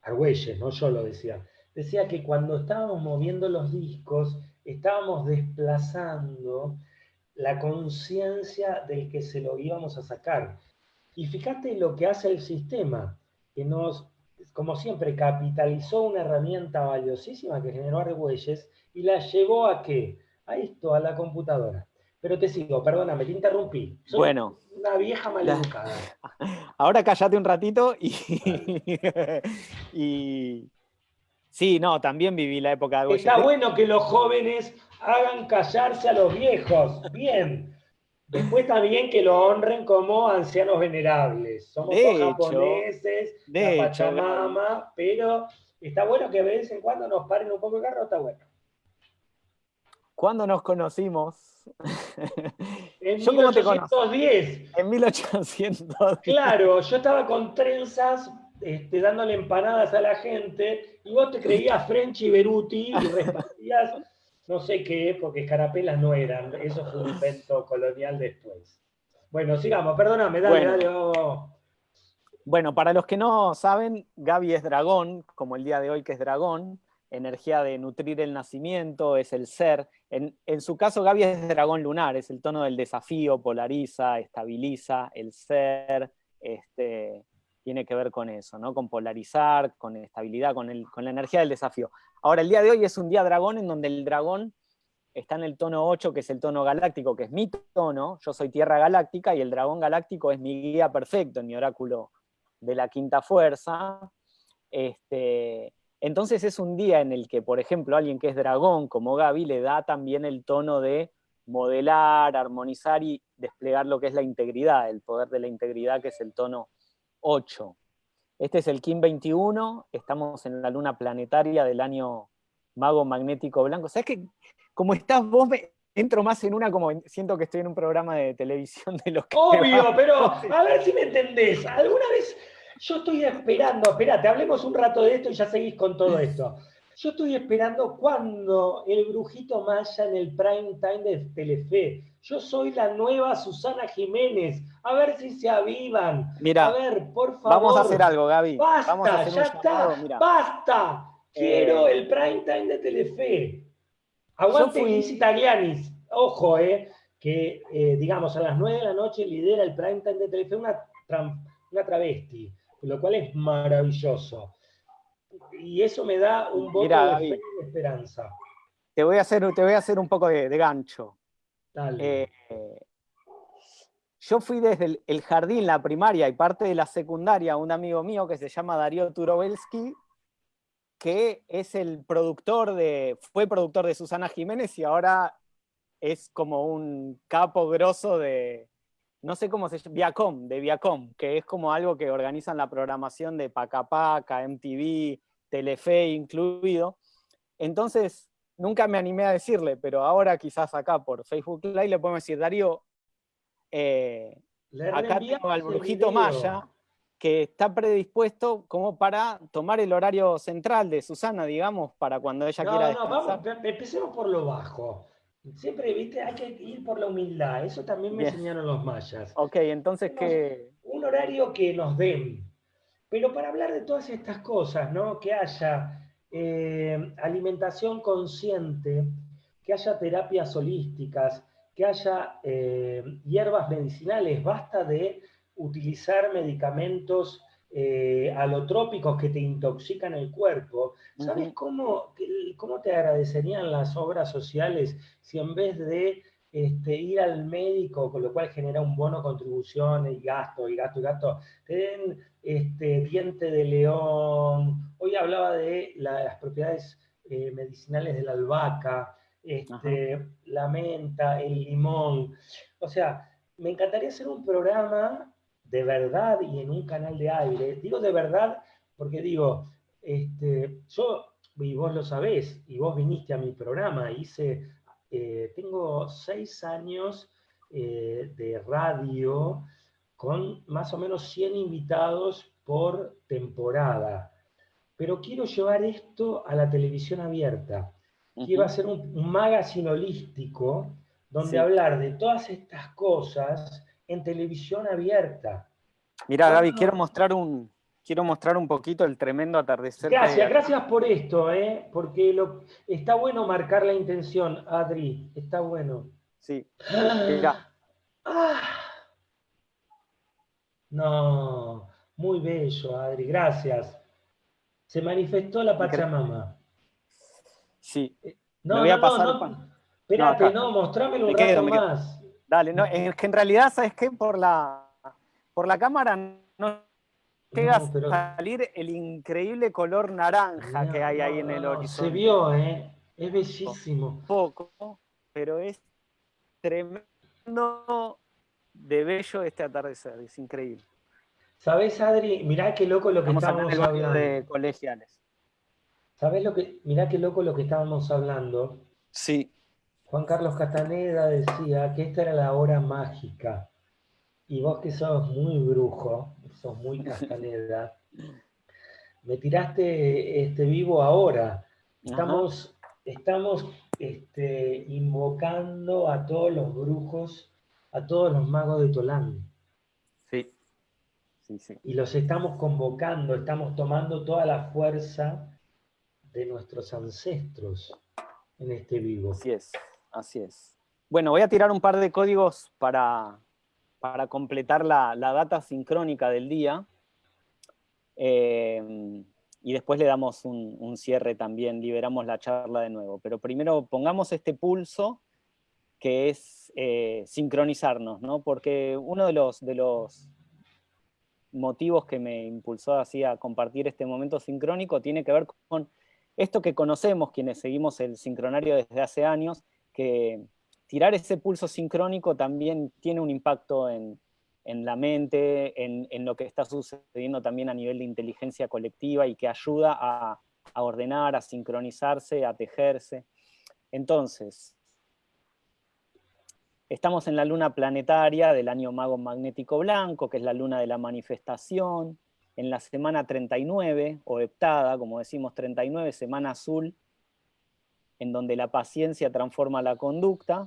Argüelles, no yo lo decía, decía que cuando estábamos moviendo los discos, estábamos desplazando la conciencia del que se lo íbamos a sacar. Y fíjate lo que hace el sistema, que nos, como siempre, capitalizó una herramienta valiosísima que generó Argüelles y la llevó a qué? A esto, a la computadora. Pero te sigo, perdóname, te interrumpí. bueno. Una vieja maleducada. Ahora cállate un ratito y, y... Sí, no, también viví la época de Está bueno que los jóvenes hagan callarse a los viejos. Bien. Después también que lo honren como ancianos venerables. Somos japoneses, de la Pachamama, pero está bueno que de vez en cuando nos paren un poco el carro, está bueno. ¿Cuándo nos conocimos? En 1810. En 1810. Claro, yo estaba con trenzas este, dándole empanadas a la gente y vos te creías Frenchy Beruti y respondías no sé qué, porque escarapelas no eran. Eso fue un invento colonial después. Bueno, sigamos, perdóname, dale, dale. Bueno, para los que no saben, Gaby es dragón, como el día de hoy que es dragón energía de nutrir el nacimiento, es el ser. En, su caso, Gaby es dragón lunar, es el tono del desafío, polariza, estabiliza, el ser, este, tiene que ver con eso, ¿no? con polarizar, con estabilidad, con, el, con la energía del desafío. Ahora, el día de hoy es un día dragón en donde el dragón está en el tono 8, que es el tono galáctico, que es mi tono, yo soy Tierra Galáctica, y el dragón galáctico es mi guía perfecto en mi oráculo de la quinta fuerza. Este, entonces es un día en el que, por ejemplo, alguien que es dragón, como Gaby, le da también el tono de modelar, armonizar y desplegar lo que es la integridad, el poder de la integridad, que es el tono 8. Este es el Kim 21, estamos en la luna planetaria del año Mago Magnético Blanco. ¿Sabes que como estás vos, me entro más en una como siento que estoy en un programa de televisión de los que... Obvio, pero a ver si me entendés. ¿Alguna vez yo estoy esperando, espérate, hablemos un rato de esto y ya seguís con todo esto. Yo estoy esperando cuando el brujito Maya en el prime time de Telefe. Yo soy la nueva Susana Jiménez. A ver si se avivan. Mira, a ver, por favor. Vamos a hacer algo, Gaby. Basta, ya está. Basta. Quiero eh, el prime time de Telefe. Aguante fui... Italianis. Ojo, eh, que eh, digamos a las 9 de la noche lidera el prime time de Telefe una, una travesti lo cual es maravilloso. Y eso me da un poco de esperanza. Te voy, a hacer, te voy a hacer un poco de, gancho. Eh, yo fui desde el, jardín, la primaria y parte de la secundaria, un amigo mío que se llama Darío Turobelsky, que es el productor de, fue productor de Susana Jiménez y ahora es como un capo grosso de, no sé cómo se llama, Viacom, de Viacom, que es como algo que organizan la programación de Pacapaca, MTV, Telefe incluido. Entonces, nunca me animé a decirle, pero ahora quizás acá por Facebook Live le podemos decir, Darío, eh, acá tengo al brujito Maya, que está predispuesto como para tomar el horario central de Susana, digamos, para cuando ella quiera No, vamos, empecemos por lo bajo. Siempre, viste, hay que ir por la humildad. Eso también me enseñaron los mayas. Ok, entonces que... Un horario que nos den. Pero para hablar de todas estas cosas, ¿no? Que haya eh, alimentación consciente, que haya terapias holísticas, que haya eh, hierbas medicinales, basta de utilizar medicamentos eh, alotrópicos que te intoxican el cuerpo. ¿Sabes cómo, cómo te agradecerían las obras sociales si en vez de este, ir al médico, con lo cual genera un bono contribución y gasto, y gasto, y gasto, te den este, diente de león. Hoy hablaba de las propiedades eh, medicinales de la albahaca, este, la menta, el limón. O sea, me encantaría hacer un programa de verdad y en un canal de aire. Digo de verdad porque digo, este, yo, y vos lo sabés, y vos viniste a mi programa, hice, eh, tengo seis años eh, de radio con más o menos 100 invitados por temporada. Pero quiero llevar esto a la televisión abierta. Quiero hacer un, magazine holístico donde hablar de todas estas cosas en televisión abierta. Mira, Gaby, quiero mostrar un, quiero mostrar un poquito el tremendo atardecer. Gracias, gracias por esto, ¿eh? porque lo, está bueno marcar la intención, Adri, está bueno. Sí, mira. Ah. No, muy bello, Adri, gracias. Se manifestó la Pachamama. Sí. Eh, no, voy a pasar. No, espérate, no, mostrámelo un rato más. Dale, no, es que en realidad, ¿sabes qué? Por la, por la cámara no llega a salir el increíble color naranja que hay ahí en el horizonte. Se vio, ¿eh? Es bellísimo. Poco, pero es tremendo de bello este atardecer, es increíble. ¿Sabés, Adri? Mirá qué loco lo que estamos hablando. de colegiales. ¿Sabés lo que, mirá qué loco lo que estábamos hablando? Sí. Juan Carlos Castaneda decía que esta era la hora mágica. Y vos que sos muy brujo, sos muy Castaneda, me tiraste este vivo ahora. Estamos, estamos este, invocando a todos los brujos, a todos los magos de Tolán. Sí. sí, sí. Y los estamos convocando, estamos tomando toda la fuerza de nuestros ancestros en este vivo. Así es. Así es. Bueno, voy a tirar un par de códigos para, para completar la, data sincrónica del día. Eh, y después le damos un, cierre también, liberamos la charla de nuevo. Pero primero pongamos este pulso que es eh, sincronizarnos, ¿no? Porque uno de los, de los motivos que me impulsó así a compartir este momento sincrónico tiene que ver con esto que conocemos, quienes seguimos el sincronario desde hace años, que tirar ese pulso sincrónico también tiene un impacto en, la mente, en, lo que está sucediendo también a nivel de inteligencia colectiva y que ayuda a, ordenar, a sincronizarse, a tejerse. Entonces, estamos en la luna planetaria del año mago magnético blanco, que es la luna de la manifestación, en la semana 39, o heptada, como decimos 39, semana azul, en donde la paciencia transforma la conducta.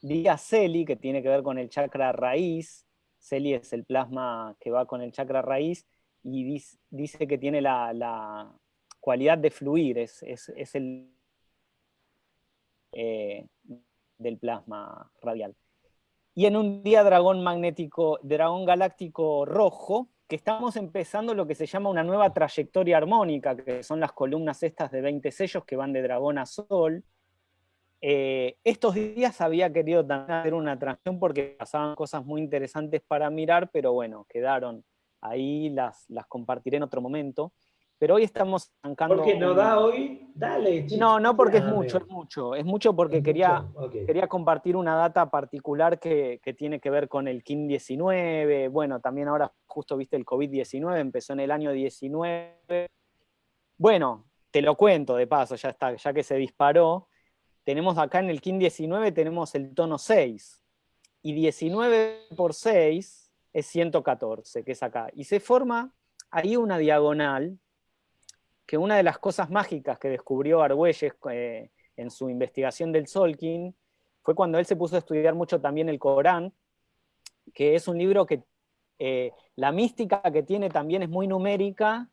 Día Celi, que tiene que ver con el chakra raíz. Celi es el plasma que va con el chakra raíz y dice que tiene la, cualidad de fluir, es, el eh, del plasma radial. Y en un día dragón magnético, dragón galáctico rojo, que estamos empezando lo que se llama una nueva trayectoria armónica, que son las columnas estas de 20 sellos que van de dragón a sol, eh, estos días había querido también hacer una transmisión porque pasaban cosas muy interesantes para mirar, pero bueno, quedaron ahí, las, las compartiré en otro momento. Pero hoy estamos arrancando... ¿Por qué no da hoy? Dale, No, no porque es mucho, es mucho. Es mucho porque quería, quería compartir una data particular que, que, tiene que ver con el KIN 19. Bueno, también ahora justo viste el COVID-19, empezó en el año 19. Bueno, te lo cuento de paso, ya está, ya que se disparó. Tenemos acá en el KIN 19, tenemos el tono 6. Y 19 por 6 es 114, que es acá. Y se forma ahí una diagonal que una de las cosas mágicas que descubrió Argüelles eh, en su investigación del Solkin fue cuando él se puso a estudiar mucho también el Corán, que es un libro que eh, la mística que tiene también es muy numérica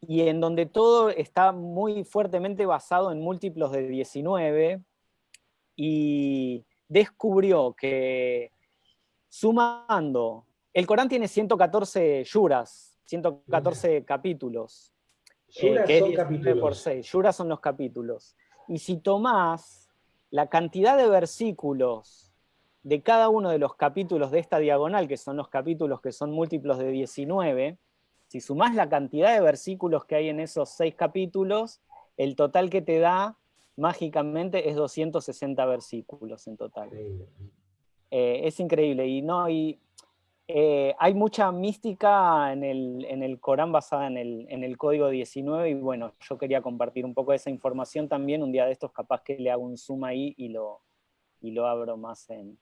y en donde todo está muy fuertemente basado en múltiplos de 19 y descubrió que sumando, el Corán tiene 114 yuras, 114 capítulos, eh, son capítulos. Por 6. Yura son los capítulos. Y si tomás la cantidad de versículos de cada uno de los capítulos de esta diagonal, que son los capítulos que son múltiplos de 19, si sumás la cantidad de versículos que hay en esos seis capítulos, el total que te da mágicamente es 260 versículos en total. Eh, es increíble. Y, no, y eh, hay mucha mística en el, Corán basada en el, código 19 y bueno, yo quería compartir un poco de esa información también, un día de estos capaz que le hago un zoom ahí y lo, y lo abro más en,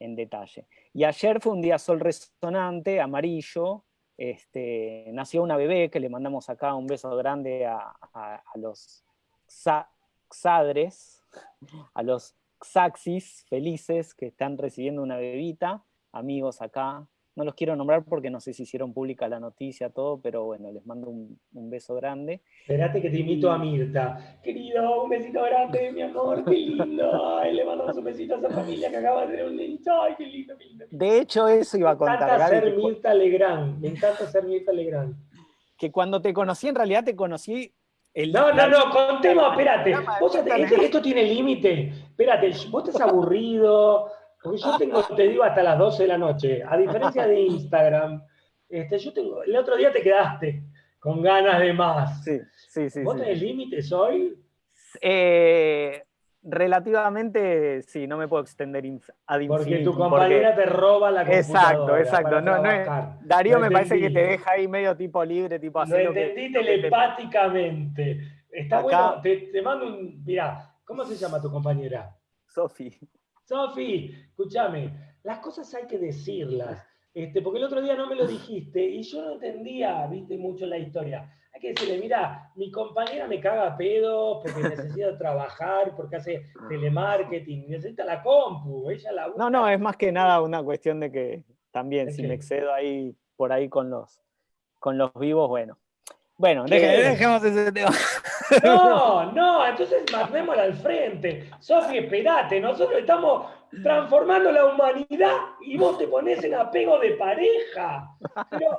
detalle. Y ayer fue un día sol resonante, amarillo, este, nació una bebé que le mandamos acá un beso grande a, los xadres, a los xaxis felices que están recibiendo una bebita, amigos acá, no los quiero nombrar porque no sé si hicieron pública la noticia, todo, pero bueno, les mando un, beso grande. Esperate que te invito a Mirta. Querido, un besito grande, mi amor, qué lindo. Ay, le mandamos un besito a esa familia que acaba de tener un niño. Ay, qué lindo, qué lindo. De hecho, eso iba a contar. Me encanta ser Mirta Legrand, me encanta ser Mirta Legrand. Que cuando te conocí, en realidad te conocí el, no, no, no, contemos, espérate. Vos, esto tiene límite. Espérate, vos estás aburrido, porque yo tengo, te digo, hasta las 12 de la noche. A diferencia de Instagram, este, yo tengo, el otro día te quedaste con ganas de más. Sí, sí, sí. ¿Vos tenés límites hoy? Eh, relativamente, sí, no me puedo extender ad Porque tu compañera te roba la computadora. Exacto, exacto. No, Darío me parece que te deja ahí medio tipo libre, tipo así. Lo entendí telepáticamente. Está bueno, te, te mando un... Mirá, ¿cómo se llama tu compañera? Sofi. Sofi, escúchame, las cosas hay que decirlas, este, porque el otro día no me lo dijiste y yo no entendía, viste, mucho la historia. Hay que decirle, mira, mi compañera me caga a pedos porque necesita trabajar, porque hace telemarketing, necesita la compu, ella la No, no, es más que nada una cuestión de que también si me excedo ahí por ahí con los, con los vivos, bueno. Bueno, dejemos ese tema. No, no, entonces mandémosla al frente. Sofi, esperate, nosotros estamos transformando la humanidad y vos te pones en apego de pareja. Pero,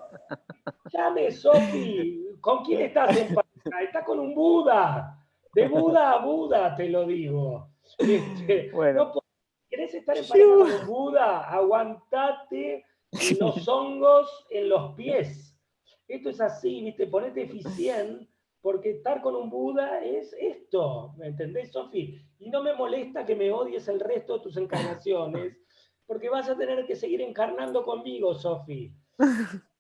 llame, Sofi, ¿con quién estás en pareja? Estás con un Buda. De Buda a Buda, te lo digo. Este, bueno. ¿Querés estar en pareja con un Buda? Aguantate los hongos en los pies. Esto es así, ¿viste? Ponete eficiente porque estar con un Buda es esto, ¿me entendés, Sofi? Y no me molesta que me odies el resto de tus encarnaciones, porque vas a tener que seguir encarnando conmigo, Sofi.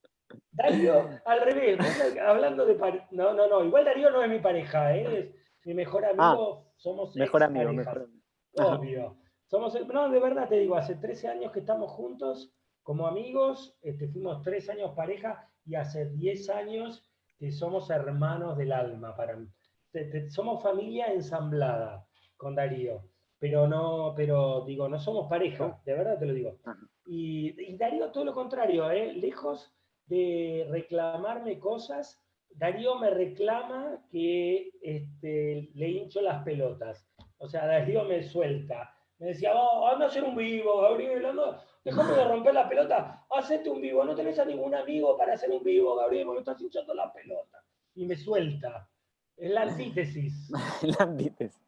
Darío, al revés, hablando de no, no, no, igual Darío no es mi pareja, ¿eh? es mi mejor amigo, ah, somos mejor amigo, mejor Obvio. Somos, no, de verdad te digo, hace 13 años que estamos juntos como amigos, este, fuimos 3 años pareja y hace 10 años que somos hermanos del alma. Para, somos familia ensamblada con Darío, pero no, pero digo, no somos pareja, de verdad te lo digo. Y, Darío todo lo contrario, ¿eh? lejos de reclamarme cosas, Darío me reclama que este, le hincho las pelotas. O sea, Darío me suelta. Me decía, oh, anda a hacer un vivo, Gabriel, anda, Dejame de romper la pelota, hacete un vivo, no tenés a ningún amigo para hacer un vivo, Gabriel, me estás hinchando la pelota. Y me suelta. Es la antítesis. la antítesis.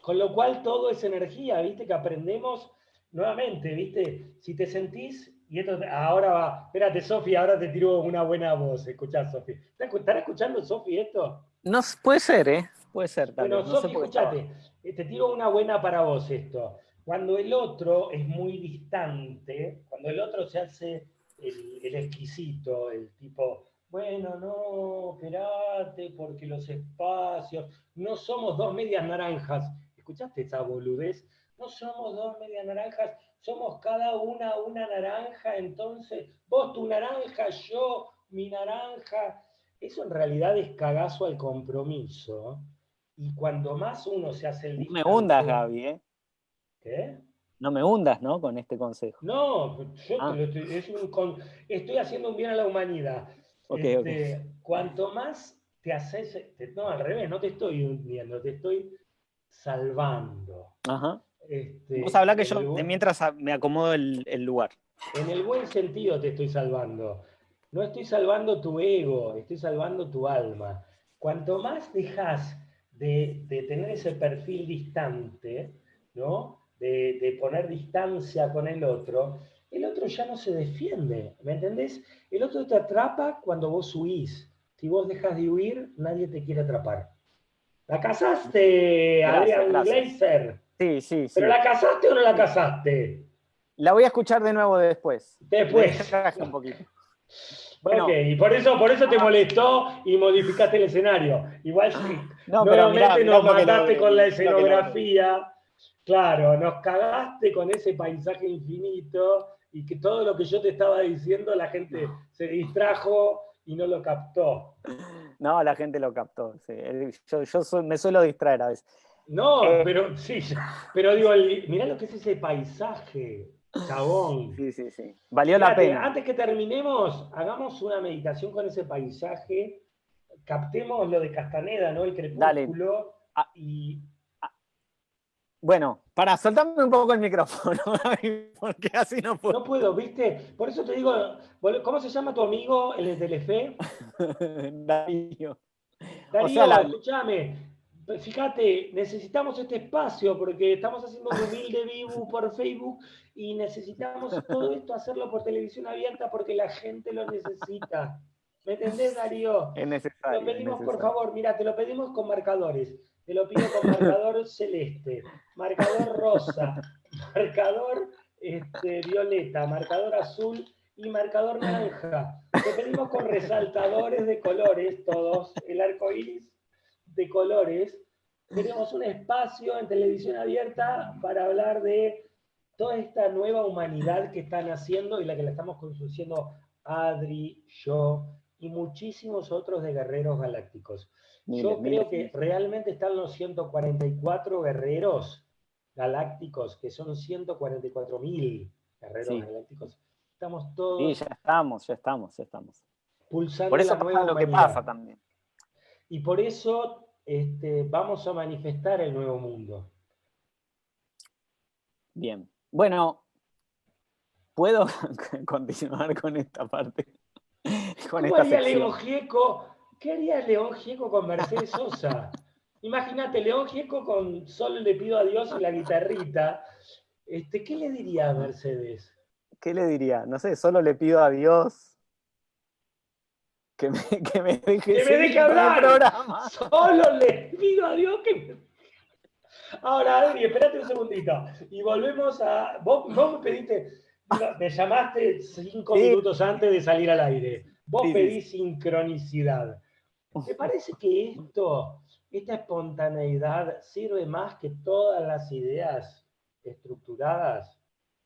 Con lo cual todo es energía, ¿viste? Que aprendemos nuevamente, ¿viste? Si te sentís, y esto ahora va, espérate, Sofi, ahora te tiro una buena voz, escuchá, Sofi. ¿Estará escuchando, Sofi, esto? No, puede ser, ¿eh? Puede ser también. Bueno, Sofi, escuchate, eh, te tiro una buena para vos esto. Cuando el otro es muy distante, cuando el otro se hace el, el exquisito, el tipo, bueno, no, espérate, porque los espacios, no somos dos medias naranjas. ¿Escuchaste esa boludez? No somos dos medias naranjas, somos cada una una naranja, entonces vos tu naranja, yo mi naranja. Eso en realidad es cagazo al compromiso. Y cuando más uno se hace el... No me hundas, Gaby, ¿eh? ¿Qué? No me hundas, ¿no? Con este consejo. No, yo ah. estoy, estoy haciendo un bien a la humanidad. Este, cuanto más te haces, no, al revés, no te estoy hundiendo, te estoy salvando. Ajá. Este, Vos habla que yo mientras me acomodo el, lugar. En el buen sentido te estoy salvando. No estoy salvando tu ego, estoy salvando tu alma. Cuanto más dejas de, tener ese perfil distante, ¿no? De, de, poner distancia con el otro, el otro ya no se defiende, ¿me entendés? El otro te atrapa cuando vos huís. Si vos dejas de huir, nadie te quiere atrapar. ¿La casaste, Adrián Glazer? Sí, sí, sí. ¿Pero la casaste o no la casaste? La voy a escuchar de nuevo después. Después. un poquito. Y por eso, por eso te molestó y modificaste el escenario. Igual no, nuevamente nos mataste con la escenografía. Claro, nos cagaste con ese paisaje infinito y que todo lo que yo te estaba diciendo la gente se distrajo y no lo captó. No, la gente lo captó. Yo, me suelo distraer a veces. No, eh, pero sí, pero digo, mirá lo que es ese paisaje, chabón. Sí, sí, sí. Valió la pena. Antes que terminemos, hagamos una meditación con ese paisaje, captemos lo de Castaneda, ¿no? El crepúsculo. Ah, y bueno, para soltarme un poco el micrófono, porque así no puedo. No puedo, ¿viste? Por eso te digo, ¿cómo se llama tu amigo, el de Telefe? Darío. Darío, escúchame, fíjate, necesitamos este espacio porque estamos haciendo un humilde vivo por Facebook y necesitamos todo esto hacerlo por televisión abierta porque la gente lo necesita. ¿Me entendés, Darío? Es necesario. Lo pedimos, por favor, mira, te lo pedimos con marcadores. Te lo pido con marcador celeste, marcador rosa, marcador este, violeta, marcador azul y marcador naranja. Te pedimos con resaltadores de colores, todos, el arco iris de colores. Tenemos un espacio en televisión abierta para hablar de toda esta nueva humanidad que están haciendo y la que la estamos construyendo Adri, yo y muchísimos otros de guerreros galácticos. Yo creo que realmente están los 144 guerreros galácticos, que son 144 mil guerreros galácticos. Estamos todos. Sí, ya estamos, ya estamos, ya estamos. Pulsando por eso pasa lo que pasa también. Y por eso este, vamos a manifestar el nuevo mundo. Bien. Bueno, ¿puedo continuar con esta parte? Con ¿Cómo esta León Gieco ¿Qué haría León Gieco con Mercedes Sosa? Imagínate, León Gieco con Solo le pido a Dios y la guitarrita. Este, ¿Qué le diría a Mercedes? ¿Qué le diría? No sé, solo le pido a Dios que me, que me deje, que me deje hablar. Programa. Solo le pido a Dios que me... Ahora, Adri, espérate un segundito. Y volvemos a... Vos, me pediste... Me llamaste cinco minutos antes de salir al aire. Vos pedís sincronicidad. ¿Te parece que esto, esta espontaneidad, sirve más que todas las ideas estructuradas?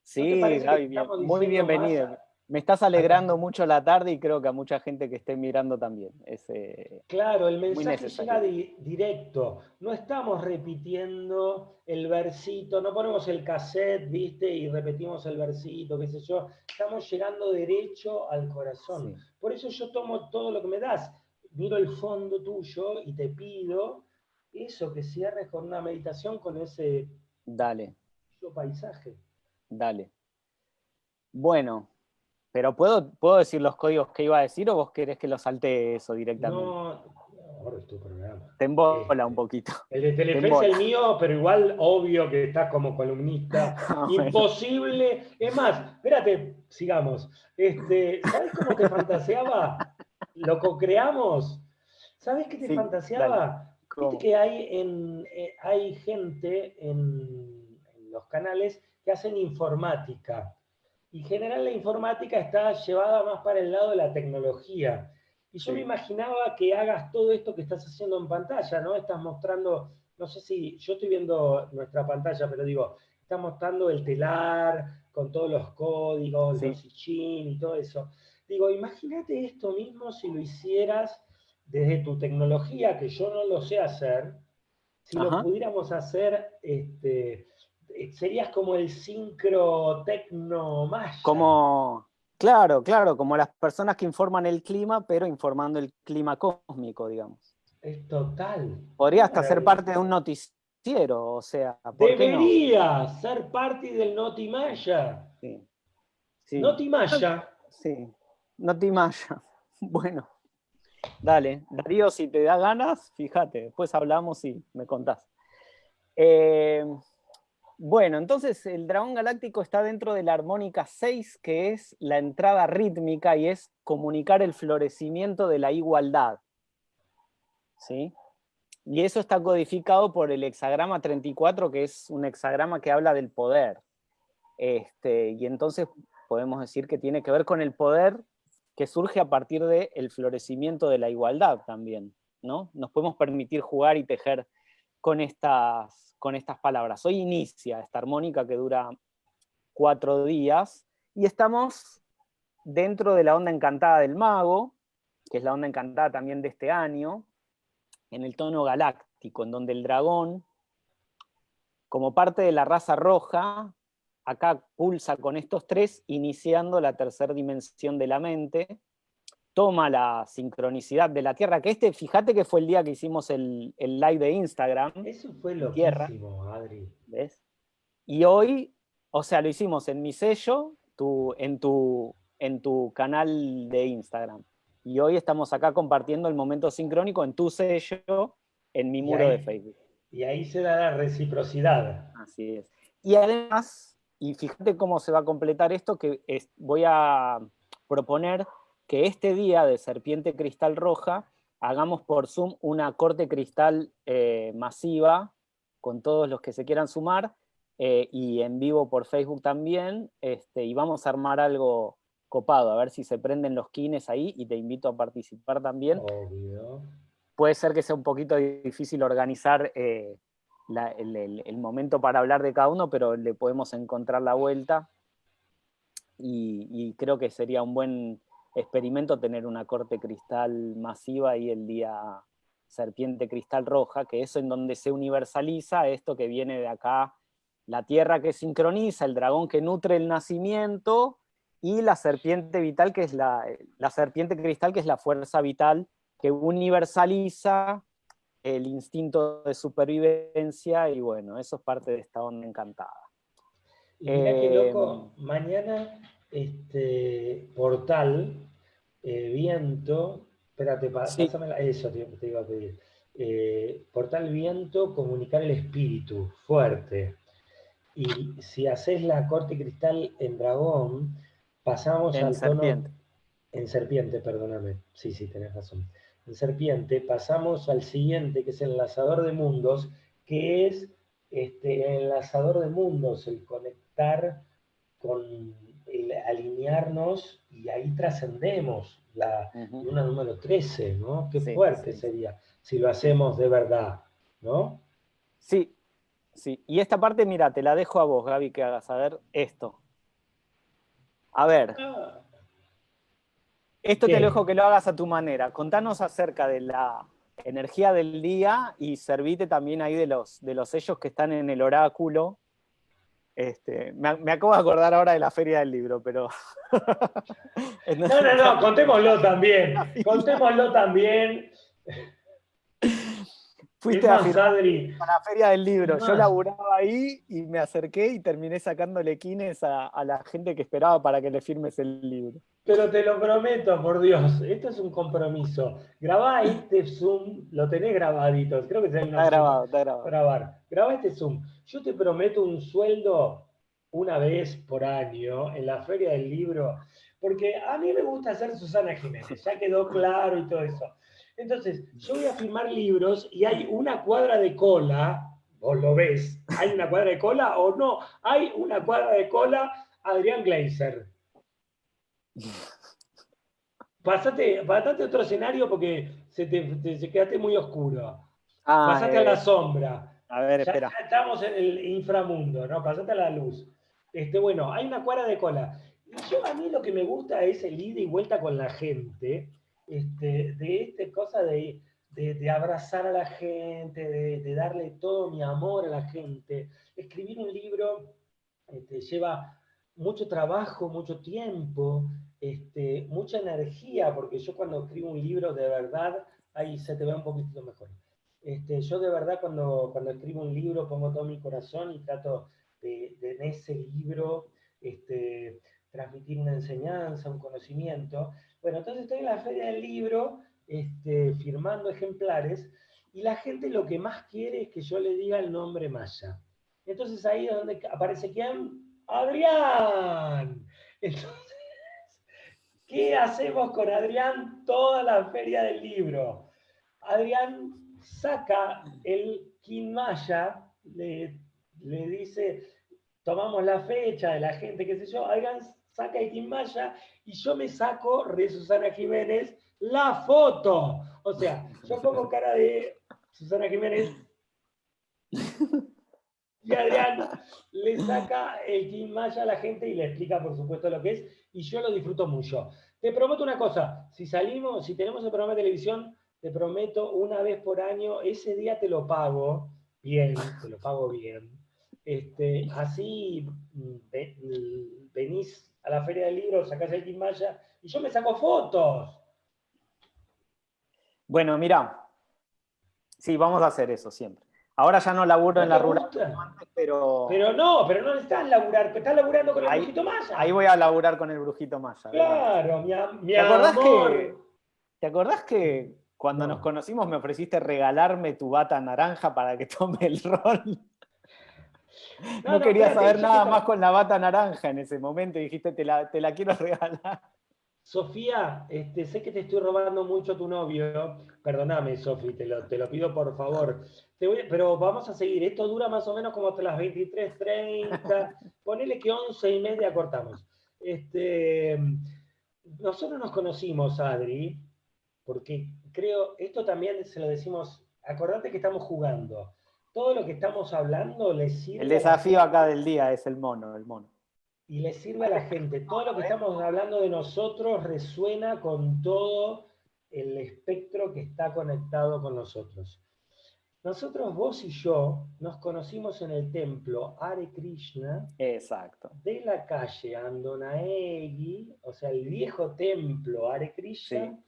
Sí, Gaby, muy bienvenido. Me estás alegrando mucho la tarde y creo que a mucha gente que esté mirando también. Eh, claro, el mensaje llega directo. No estamos repitiendo el versito, no ponemos el cassette, ¿viste? Y repetimos el versito, qué sé yo. Estamos llegando derecho al corazón. Por eso yo tomo todo lo que me das miro el fondo tuyo y te pido eso, que cierres con una meditación con ese Dale. paisaje. Dale. Bueno, pero ¿puedo, ¿puedo decir los códigos que iba a decir o vos querés que lo salte eso directamente? No, favor, es tu programa. Te embola un poquito. El de Telefe es el mío, pero igual obvio que estás como columnista. Ah, Imposible. Es más, espérate, sigamos. Este, ¿Sabes cómo te fantaseaba? Lo co-creamos. ¿Sabes qué te fantaseaba? Viste que hay, en, eh, hay gente en, en los canales que hacen informática. Y en general la informática está llevada más para el lado de la tecnología. Y yo me imaginaba que hagas todo esto que estás haciendo en pantalla, ¿no? Estás mostrando, no sé si, yo estoy viendo nuestra pantalla, pero digo, estás mostrando el telar con todos los códigos, los ICHIN y todo eso. Digo, imagínate esto mismo si lo hicieras desde tu tecnología, que yo no lo sé hacer, si lo pudiéramos hacer, este, serías como el sincro tecno más. Como, Claro, claro, como las personas que informan el clima, pero informando el clima cósmico, digamos. Es total. Podría hasta ser parte de un noticiero, o sea. Debería ser parte del Notimaya. Sí. sí. Notimaya. Sí, Notimaya. Bueno, dale. Darío, si te da ganas, fíjate, después hablamos y me contás. Eh, bueno, entonces el dragón galáctico está dentro de la armónica 6, que es la entrada rítmica y es comunicar el florecimiento de la igualdad. ¿Sí? Y eso está codificado por el hexagrama 34, que es un hexagrama que habla del poder. Este, y entonces podemos decir que tiene que ver con el poder que surge a partir del florecimiento de la igualdad también. ¿no? Nos podemos permitir jugar y tejer con estas con estas palabras. Hoy inicia esta armónica que dura cuatro días y estamos dentro de la onda encantada del mago, que es la onda encantada también de este año, en el tono galáctico, en donde el dragón, como parte de la raza roja, acá pulsa con estos tres, iniciando la tercera dimensión de la mente, toma la sincronicidad de la Tierra, que este, fíjate que fue el día que hicimos el, live de Instagram. Eso fue lo Tierra, Adri. ¿Ves? Y hoy, o sea, lo hicimos en mi sello, tu, en, tu, en tu canal de Instagram. Y hoy estamos acá compartiendo el momento sincrónico en tu sello, en mi muro de Facebook. Y ahí se da la reciprocidad. Así es. Y además, y fíjate cómo se va a completar esto, que voy a proponer que este día de Serpiente Cristal Roja hagamos por Zoom una corte cristal eh, masiva con todos los que se quieran sumar eh, y en vivo por Facebook también, este, y vamos a armar algo copado, a ver si se prenden los kines ahí y te invito a participar también. Puede ser que sea un poquito difícil organizar eh, el, momento para hablar de cada uno, pero le podemos encontrar la vuelta y creo que sería un buen, experimento tener una corte cristal masiva y el día serpiente cristal roja, que es en donde se universaliza esto que viene de acá, la tierra que sincroniza, el dragón que nutre el nacimiento, y la serpiente vital, que es la, la serpiente cristal, que es la fuerza vital que universaliza el instinto de supervivencia, y bueno, eso es parte de esta onda encantada. Y mira qué loco, em, mañana este portal eh, viento, espérate, pásame eso te, iba a pedir. Eh, portal viento, comunicar el espíritu, fuerte. Y si haces la corte cristal en dragón, pasamos al serpiente. tono... En serpiente, perdóname. Sí, sí, tenés razón. En serpiente, pasamos al siguiente, que es el enlazador de mundos, que es este, el enlazador de mundos, el conectar con el alinearnos y ahí trascendemos la luna número 13, ¿no? Qué fuerte sería si lo hacemos de verdad, ¿no? Sí, sí. Y esta parte, mira, te la dejo a vos, Gaby, que hagas a ver esto. A ver. Ah. Esto te lo dejo que lo hagas a tu manera. Contanos acerca de la energía del día y servite también ahí de los, de los sellos que están en el oráculo este, me, acabo de acordar ahora de la feria del libro, pero... no, no, no, contémoslo también. Contémoslo también. Fuiste a la feria del libro. Yo laburaba ahí y me acerqué y terminé sacándole quines a, la gente que esperaba para que le firmes el libro. Pero te lo prometo, por Dios, esto es un compromiso. Grabá este Zoom, lo tenés grabadito, creo que está grabado, está grabado. Grabar. Grabá este Zoom. Yo te prometo un sueldo una vez por año en la feria del libro, porque a mí me gusta hacer Susana Jiménez, ya quedó claro y todo eso. Entonces, yo voy a firmar libros y hay una cuadra de cola, vos lo ves, ¿hay una cuadra de cola o no? Hay una cuadra de cola, Adrián Gleiser. Pasate, pasate otro escenario porque se te, quedaste muy oscuro. Ah, pasate a la eh, sombra. A ver, espera. estamos en el inframundo, ¿no? Pasate a la luz. Este, bueno, hay una cuadra de cola. Y yo a mí lo que me gusta es el ida y vuelta con la gente este, de esta cosa de, abrazar a la gente, de, darle todo mi amor a la gente. Escribir un libro este, lleva mucho trabajo, mucho tiempo, este, mucha energía, porque yo cuando escribo un libro de verdad, ahí se te ve un poquito mejor. Yo de verdad cuando, cuando escribo un libro pongo todo mi corazón y trato de, en ese libro transmitir una enseñanza, un conocimiento. Bueno, entonces estoy en la feria del libro este, firmando ejemplares y la gente lo que más quiere es que yo le diga el nombre Maya. Entonces ahí es donde aparece quién? Adrián. Entonces, ¿qué hacemos con Adrián toda la feria del libro? Adrián saca el Maya, le, le dice, tomamos la fecha de la gente, qué sé yo, Adrián saca Maya y yo me saco, de Susana Jiménez, la foto. O sea, yo pongo cara de Susana Jiménez y Adrián le saca el Maya a la gente y le explica, por supuesto, lo que es, y yo lo disfruto mucho. Te prometo una cosa, si salimos, si tenemos el programa de televisión, te prometo una vez por año, ese día te lo pago bien, te lo pago bien. Este, así mm, mm, venís a la feria del libro, sacás el Maya y yo me saco fotos. Bueno, mira, sí, vamos a hacer eso siempre. Ahora ya no laburo en la rural, pero... Pero no, pero no estás laburar, estás laburando con el brujito Maya. Ahí voy a laburar con el brujito Maya. Claro, mi, mi ¿Te acordás que, ¿Te acordás que cuando nos conocimos me ofreciste regalarme tu bata naranja para que tome el rol? No, quería saber nada más con la bata naranja en ese momento y dijiste, te la, quiero regalar. Sofía, este, sé que te estoy robando mucho tu novio. Perdóname, Sofía, te lo, te lo pido por favor. pero vamos a seguir. Esto dura más o menos como hasta las 23.30. Ponele que 11 y media cortamos. Este, nosotros nos conocimos, Adri, porque creo, esto también se lo decimos, acordate que estamos jugando todo lo que estamos hablando le sirve... El desafío acá del día es el mono, el mono. Y le sirve a la gente. Todo lo que estamos hablando de nosotros resuena con todo el espectro que está conectado con nosotros. Nosotros, vos y yo, nos conocimos en el templo Hare Krishna Exacto. de la calle Andonaegui, o sea, el viejo templo Hare Krishna,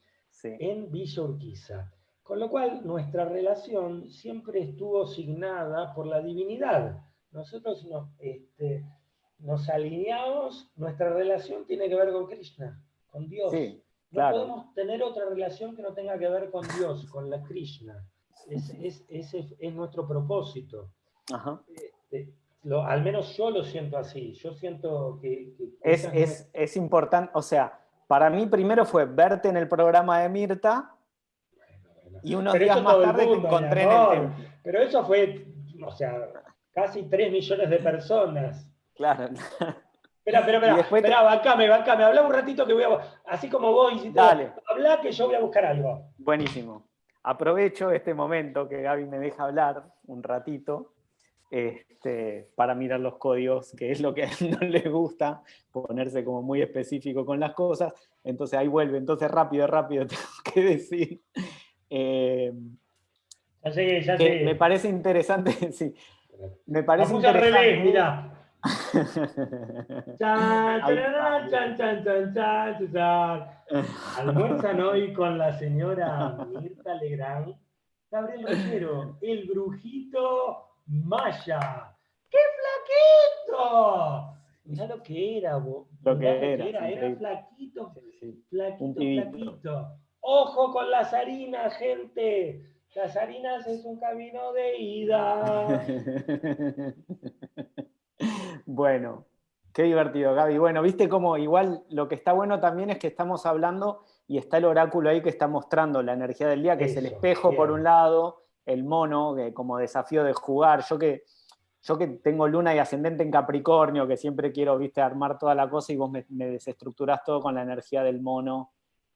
en Villa Urquiza. Con lo cual, nuestra relación siempre estuvo signada por la divinidad. Nosotros nos, este, nos alineamos, nuestra relación tiene que ver con Krishna, con Dios. no podemos tener otra relación que no tenga que ver con Dios, con la Krishna. ese es, nuestro propósito. Este, al menos yo lo siento así. Yo siento que... es, es, es importante, o sea, para mí primero fue verte en el programa de Mirta y unos días más tarde te encontré en el templo. Pero eso fue, o sea, casi 3 millones de personas. Claro. Espera, espera, espera, espera, bancame, bancame, habla un ratito que voy a... Así como vos hiciste, Dale. habla que yo voy a buscar algo. Buenísimo. Aprovecho este momento que Gaby me deja hablar un ratito este, para mirar los códigos, que es lo que a él no le gusta, ponerse como muy específico con las cosas. Entonces ahí vuelve, entonces rápido, rápido tengo que decir eh, ya llegué, ya Me parece interesante, sí. Me parece interesante. al revés, mira. chan, chan, chan, chan, chan, Almuerzan hoy con la señora Mirta Legrand Gabriel Rogero, el brujito Maya. ¡Qué flaquito! Mirá lo que era, Lo que era, era, flaquito, flaquito, flaquito. Ojo con las harinas, gente. Las harinas es un camino de ida. bueno, qué divertido, Gaby. Bueno, viste cómo igual lo que está bueno también es que estamos hablando y está el oráculo ahí que está mostrando la energía del día, que es el espejo por un lado, el mono, como desafío de jugar. Yo que, yo que tengo luna y ascendente en Capricornio, que siempre quiero, viste, armar toda la cosa y vos me, me desestructurás todo con la energía del mono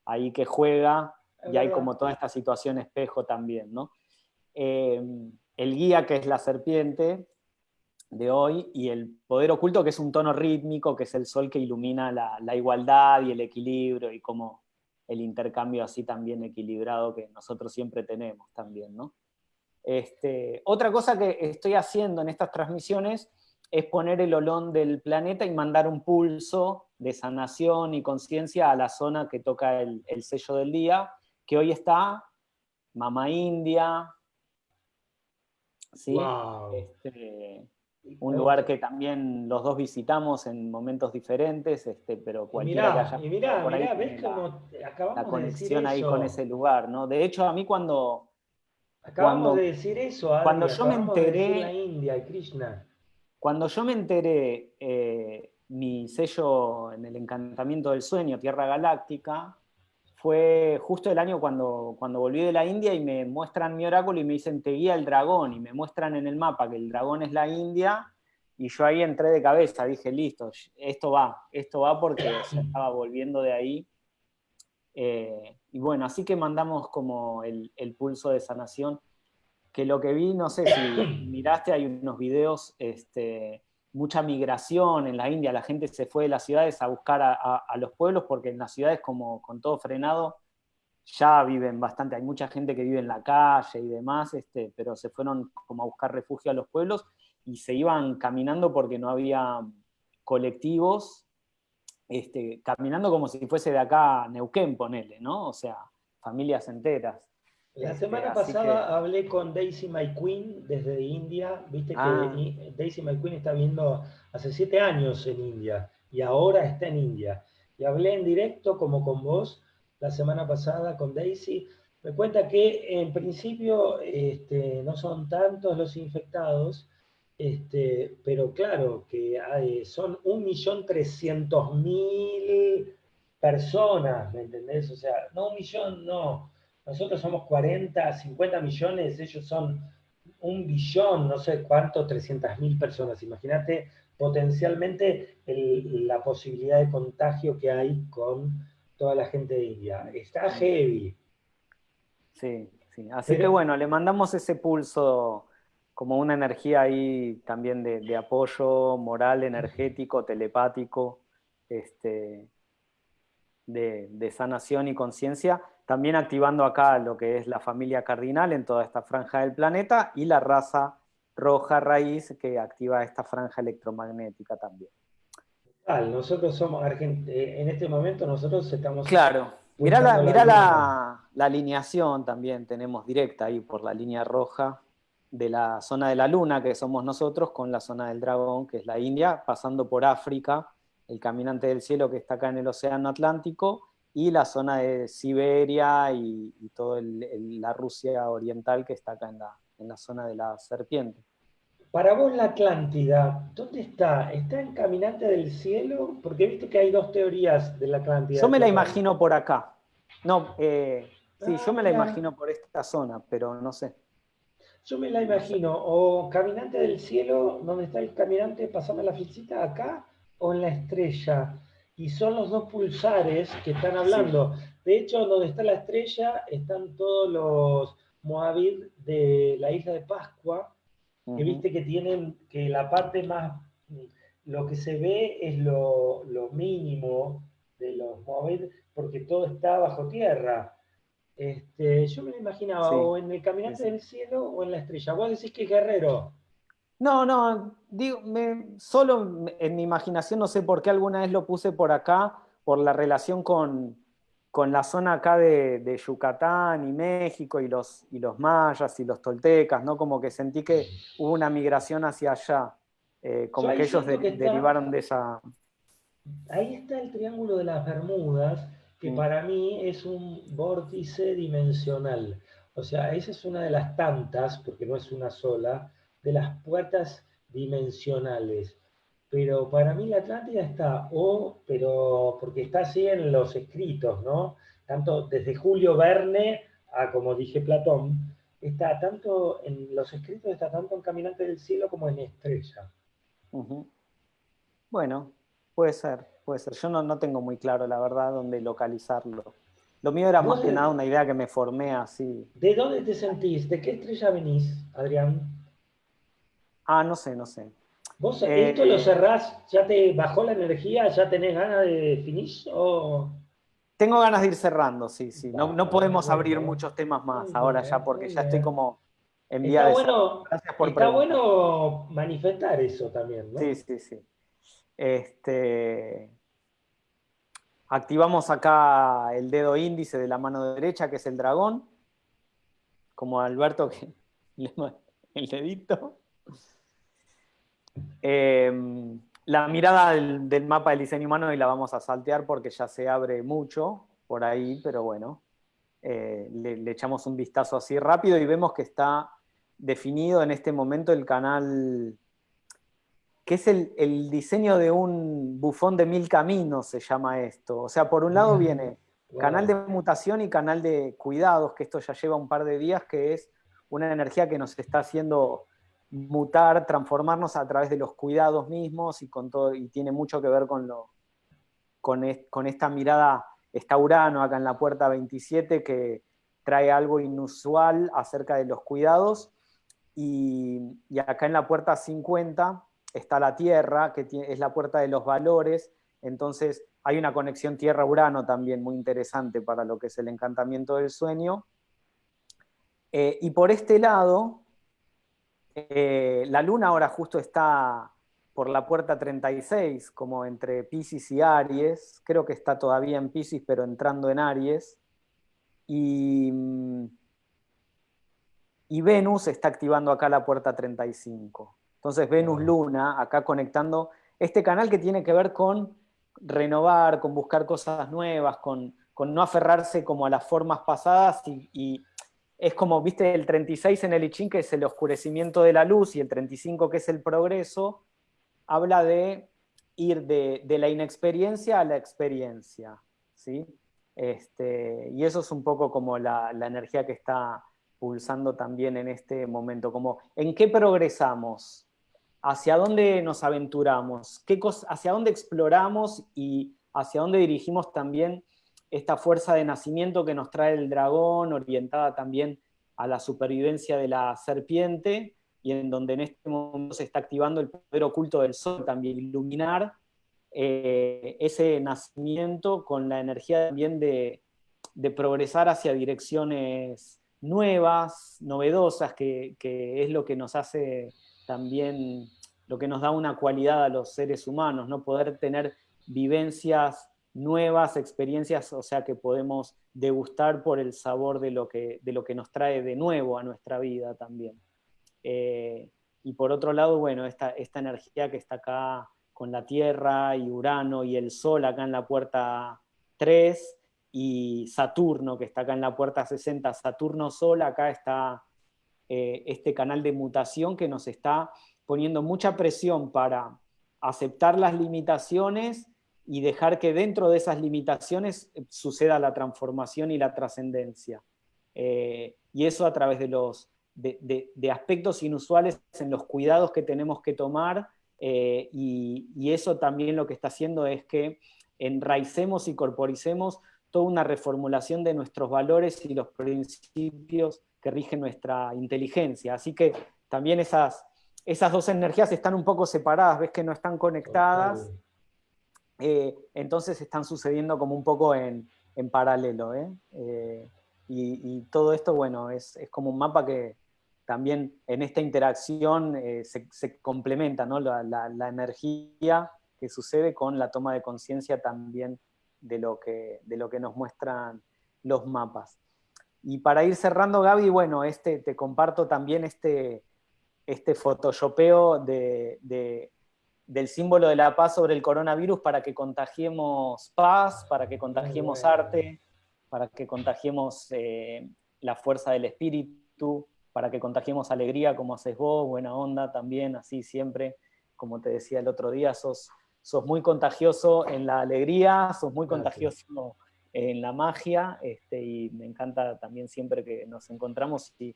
ahí que juega y hay como toda esta situación espejo también, ¿no? Eh, el guía, que es la serpiente de hoy, y el poder oculto, que es un tono rítmico, que es el sol que ilumina la, la igualdad y el equilibrio, y como el intercambio así también equilibrado que nosotros siempre tenemos también, ¿no? Este, otra cosa que estoy haciendo en estas transmisiones es poner el olón del planeta y mandar un pulso de sanación y conciencia a la zona que toca el, sello del día, que hoy está Mama India, ¿sí? Este, un lugar que también los dos visitamos en momentos diferentes, este, pero cualquiera que haya y mirá, por ahí ves cómo acabamos la conexión ahí con ese lugar, ¿no? De hecho, a mí cuando... Acabamos de decir eso, cuando yo me enteré... la India y Krishna. Cuando yo me enteré eh, mi sello en el encantamiento del sueño, Tierra Galáctica, fue justo el año cuando, cuando volví de la India y me muestran mi oráculo y me dicen, te guía el dragón, y me muestran en el mapa que el dragón es la India, y yo ahí entré de cabeza, dije, listo, esto va, esto va porque se estaba volviendo de ahí. Eh, y bueno, así que mandamos como el, pulso de sanación, que lo que vi, no sé si miraste, hay unos videos este, mucha migración en la India, la gente se fue de las ciudades a buscar a, los pueblos porque en las ciudades como con todo frenado ya viven bastante, hay mucha gente que vive en la calle y demás, este, pero se fueron como a buscar refugio a los pueblos y se iban caminando porque no había colectivos, este, caminando como si fuese de acá Neuquén, ponele, ¿no? O sea, familias enteras. La semana pasada hablé con Daisy My Queen desde India. Viste que ah. Daisy My Queen está viendo hace siete años en India y ahora está en India. Y hablé en directo, como con vos, la semana pasada con Daisy. Me cuenta que en principio este, no son tantos los infectados, este, pero claro que hay, son 1.300.000 personas, ¿me entendés? O sea, no un millón, no nosotros somos 40, 50 millones, ellos son un billón, no sé cuánto, 300 mil personas. Imagínate potencialmente la posibilidad de contagio que hay con toda la gente de India. Está heavy. Sí, sí. Así que bueno, le mandamos ese pulso como una energía ahí también de, apoyo moral, energético, telepático, este, de, de sanación y conciencia también activando acá lo que es la familia cardinal en toda esta franja del planeta y la raza roja raíz que activa esta franja electromagnética también. Nosotros somos eh, en este momento nosotros estamos... Claro, mirá, la, la, la, alineación también tenemos directa ahí por la línea roja de la zona de la luna, que somos nosotros, con la zona del dragón, que es la India, pasando por África, el caminante del cielo que está acá en el Océano Atlántico, y la zona de Siberia y, toda la Rusia oriental que está acá en la, en la zona de la serpiente. Para vos la Atlántida, ¿dónde está? ¿Está en Caminante del Cielo? Porque viste que hay dos teorías de la Atlántida. Yo me la imagino por acá. No, eh, sí, yo me la ah, imagino por esta zona, pero no sé. Yo me la imagino, o Caminante del Cielo, donde está el caminante, pasame la fichita acá, o en la estrella y son los dos pulsares que están hablando. De hecho, donde está la estrella están todos los Moabit de la isla de Pascua, que viste que tienen, que la parte más, lo que se ve es lo, mínimo de los Moabit, porque todo está bajo tierra. Este, yo me lo imaginaba o en el Caminante del Cielo o en la estrella. Vos decís que es guerrero. No, no, digo, solo en mi imaginación no sé por qué alguna vez lo puse por acá, por la relación con, con la zona acá de, Yucatán y México y los, y los mayas y los toltecas, ¿no? Como que sentí que hubo una migración hacia allá, eh, como que ellos derivaron de esa... Ahí está el Triángulo de las Bermudas, que para mí es un vórtice dimensional. O sea, esa es una de las tantas, porque no es una sola, de las puertas dimensionales. Pero para mí la Atlántida está, o, pero porque está así en los escritos, ¿no? Tanto desde Julio Verne a, como dije, Platón, está tanto en los escritos, está tanto en Caminante del Cielo como en Estrella. Bueno, puede ser, puede ser. Yo no, no tengo muy claro, la verdad, dónde localizarlo. Lo mío era más que nada una idea que me formé así. ¿De dónde te sentís? ¿De qué estrella venís, Adrián? Ah, no sé, no sé. ¿Vos esto lo eh, cerrás, ya te bajó la energía, ya tenés ganas de definir o...? Tengo ganas de ir cerrando, sí, sí. No, no podemos abrir muchos temas más ahora ya porque ya estoy como en vía está bueno, Gracias por Está bueno manifestar eso también, ¿no? Sí, sí, sí. Este, activamos acá el dedo índice de la mano derecha, que es el dragón, como Alberto que el dedito. Em, la mirada del, mapa del diseño humano y la vamos a saltear porque ya se abre mucho por ahí, pero bueno, eh, le, echamos un vistazo así rápido y vemos que está definido en este momento el canal, que es el, diseño de un bufón de mil caminos, se llama esto. O sea, por un lado viene canal de mutación y canal de cuidados, que esto ya lleva un par de días, que es una energía que nos está haciendo mutar, transformarnos a través de los cuidados mismos y, con todo, y tiene mucho que ver con, lo, con, esta mirada, está Urano acá en la puerta 27 que trae algo inusual acerca de los cuidados y, acá en la puerta 50 está la Tierra, que es la puerta de los valores, entonces hay una conexión Tierra-Urano también muy interesante para lo que es el encantamiento del sueño. Eh, y por este lado, eh, la luna ahora justo está por la puerta 36, como entre Pisces y Aries. Creo que está todavía en Pisces, pero entrando en Aries. Y, y Venus está activando acá la puerta 35. Entonces Venus-Luna, acá conectando este canal que tiene que ver con renovar, con buscar cosas nuevas, con, no aferrarse como a las formas pasadas y es como, viste, el 36 en el I que es el oscurecimiento de la luz, y el 35, que es el progreso, habla de ir de, la inexperiencia a la experiencia, ¿sí? Este, y eso es un poco como la, energía que está pulsando también en este momento, como en qué progresamos, hacia dónde nos aventuramos, ¿Qué hacia dónde exploramos y hacia dónde dirigimos también esta fuerza de nacimiento que nos trae el dragón, orientada también a la supervivencia de la serpiente, y en donde en este momento se está activando el poder oculto del sol, también iluminar eh, ese nacimiento con la energía también de, progresar hacia direcciones nuevas, novedosas, que, que, es lo que nos hace también, lo que nos da una cualidad a los seres humanos, ¿no? poder tener vivencias nuevas experiencias, o sea, que podemos degustar por el sabor de lo que, de lo que nos trae de nuevo a nuestra vida también. Eh, y por otro lado, bueno, esta, esta energía que está acá con la Tierra y Urano y el Sol acá en la puerta 3 y Saturno que está acá en la puerta 60, Saturno-Sol, acá está eh, este canal de mutación que nos está poniendo mucha presión para aceptar las limitaciones y dejar que dentro de esas limitaciones eh, suceda la transformación y la trascendencia. Eh, y eso a través de, los, de, aspectos inusuales en los cuidados que tenemos que tomar, eh, y, eso también lo que está haciendo es que enraicemos y corporicemos toda una reformulación de nuestros valores y los principios que rigen nuestra inteligencia. Así que también esas, esas dos energías están un poco separadas, ves que no están conectadas. Eh, entonces están sucediendo como un poco en, paralelo. ¿eh? Eh, y, todo esto, bueno, es, como un mapa que también en esta interacción se, complementa, ¿no? La, energía que sucede con la toma de conciencia también lo que, de lo que nos muestran los mapas. Y para ir cerrando, Gaby, bueno, este, te comparto también este, este photoshopeo de, del símbolo de la paz sobre el coronavirus para que contagiemos paz, para que contagiemos arte, para que contagiemos eh, la fuerza del espíritu, para que contagiemos alegría como haces vos, buena onda también, así siempre, como te decía el otro día, sos, sos muy contagioso en la alegría, sos muy contagioso en la magia, este, y me encanta también siempre que nos encontramos y,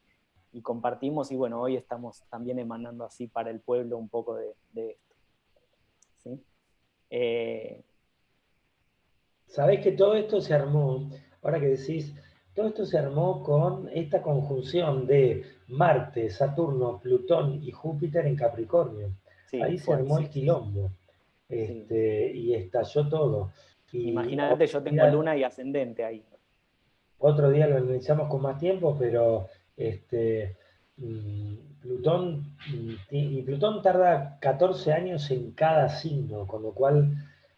compartimos, y bueno, hoy estamos también emanando así para el pueblo un poco de. ¿Sí? Eh, Sabés que todo esto se armó, ahora que decís, todo esto se armó con esta conjunción de Marte, Saturno, Plutón y Júpiter en Capricornio. Ahí se armó el quilombo este, y estalló todo. Imagínate, yo tengo luna y ascendente ahí. Otro día lo analizamos con más tiempo, pero este, mm, Plutón, y Plutón tarda 14 años en cada signo, con lo cual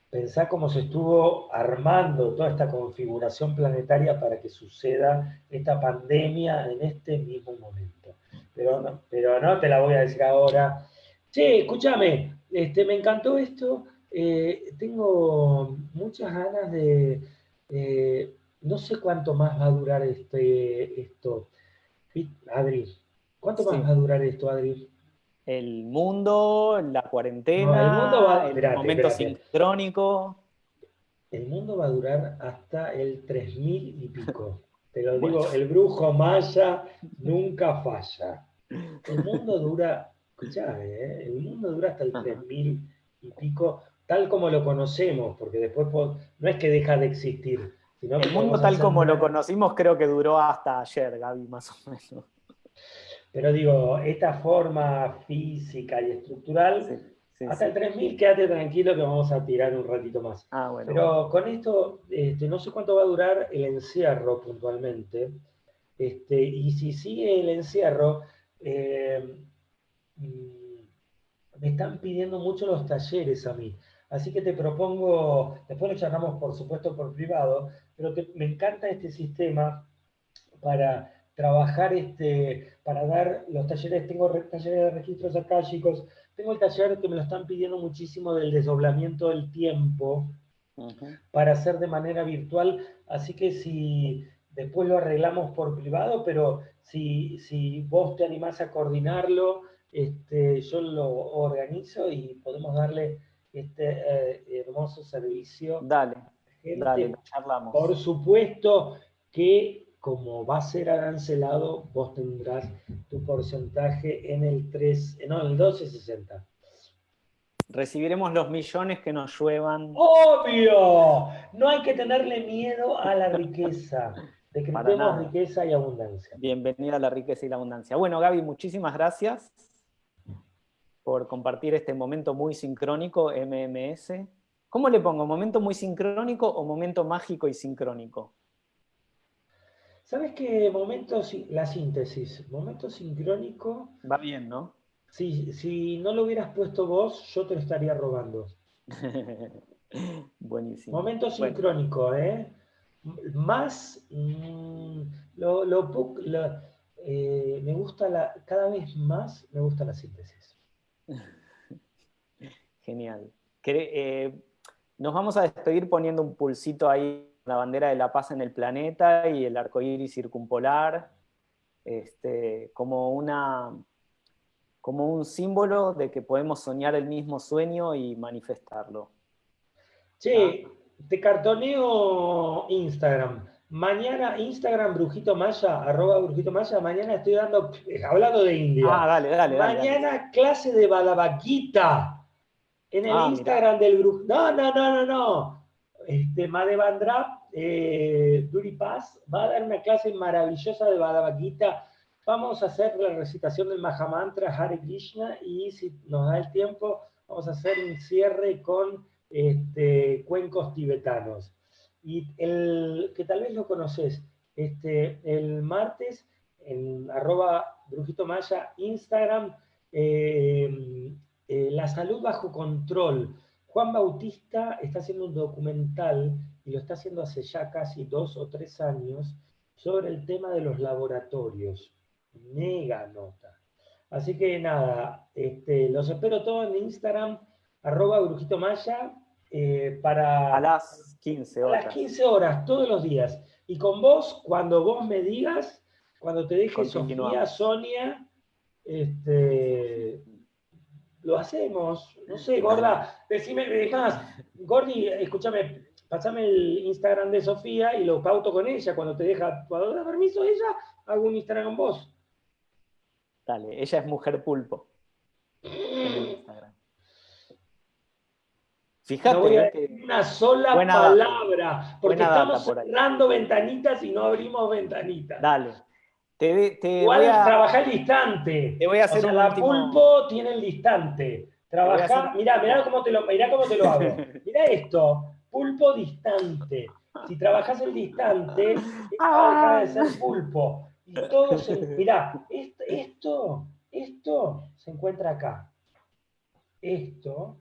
pensá cómo se estuvo armando toda esta configuración planetaria para que suceda esta pandemia en este mismo momento. Pero no, pero no te la voy a decir ahora. Sí, escúchame, este, me encantó esto. Eh, tengo muchas ganas de... No sé cuánto más va a durar este, esto. Adri, ¿cuánto más va a durar esto, Adri? El mundo, la cuarentena, el, mundo va, el momento sincrónico. El mundo va a durar hasta el 3000 y pico. Te lo digo, el brujo maya nunca falla. El mundo dura, escuchá, ¿eh? el mundo dura hasta el 3000 y pico tal como lo conocemos, porque después no es que deja de existir. Sino el mundo tal como lo conocimos creo que duró hasta ayer, Gaby, más o menos. Pero digo, esta forma física y estructural, hasta el 3000 quédate tranquilo que vamos a tirar un ratito más. Ah, Pero con esto, este, no sé cuánto va a durar el encierro puntualmente. Este, y si sigue el encierro, eh, mm, me están pidiendo mucho los talleres a mí. Así que te propongo, después lo charlamos por supuesto por privado, pero me encanta este sistema para trabajar, este, para dar los talleres, tengo talleres de registros acá, chicos, tengo el taller que me lo están pidiendo muchísimo del desdoblamiento del tiempo, para hacer de manera virtual, así que si después lo arreglamos por privado, pero si, si vos te animás a coordinarlo, este, yo lo organizo y podemos darle este eh, hermoso servicio. Dale, dale, charlamos. Por supuesto que como va a ser arancelado, vos tendrás tu porcentaje en el 3, eh, no, en el 1260. Recibiremos los millones que nos lluevan. ¡Obvio! No hay que tenerle miedo a la riqueza. Decretemos riqueza y abundancia. Bienvenida a la riqueza y la abundancia. Bueno, Gaby, muchísimas gracias por compartir este momento muy sincrónico, MMS. ¿Cómo le pongo? ¿Momento muy sincrónico o momento mágico y sincrónico? ¿Sabes qué momento, la síntesis, momento sincrónico... Va bien, ¿no? Si, si no lo hubieras puesto vos, yo te lo estaría robando. Buenísimo. Momento sincrónico, ¿eh? Más, mm, lo, eh, me gusta la, cada vez más me gusta la síntesis. Genial. Eh, nos vamos a despedir poniendo un pulsito ahí, la bandera de la paz en el planeta y el arco iris circumpolar, este, como, una, como un símbolo de que podemos soñar el mismo sueño y manifestarlo. Sí, te cartoneo Instagram. Mañana, Instagram, Brujito Maya, arroba Brujito Maya, mañana estoy dando, hablando de India. Ah, dale, dale. Mañana clase de Balabaquita en el ah, Instagram del Brujo. No, no, no, no, no. Este, Madevandra, eh, Duri Paz, va a dar una clase maravillosa de Balabaquita. Vamos a hacer la recitación del Mahamantra Hare Krishna y si nos da el tiempo, vamos a hacer un cierre con este, cuencos tibetanos y el que tal vez lo conoces, este, el martes en arroba Brujito Maya, Instagram, eh, eh, La Salud Bajo Control. Juan Bautista está haciendo un documental y lo está haciendo hace ya casi dos o tres años, sobre el tema de los laboratorios. Mega nota. Así que nada, este, los espero todos en Instagram, arroba brujito maya, eh, para... A las 15 horas. A las 15 horas, todos los días. Y con vos, cuando vos me digas, cuando te deje Sofía, Sonia, este, lo hacemos. No sé, gorda, decime, más, Gordi, escúchame, pasame el Instagram de Sofía y lo pauto con ella. Cuando te deja, cuando da permiso ella, hago un Instagram con vos. Dale, ella es mujer pulpo. Fíjate. una sola palabra, porque estamos cerrando ventanitas y no abrimos ventanitas. Dale. Te, Igual trabajar el distante. Te voy a hacer o la pulpo tiene el distante. Trabajar, mirá, mirá cómo te lo, mirá cómo te lo hago. mirá esto, pulpo distante. Si trabajas el distante, a dejar de ser pulpo. Y todo se, mirá, esto, esto se encuentra acá. Esto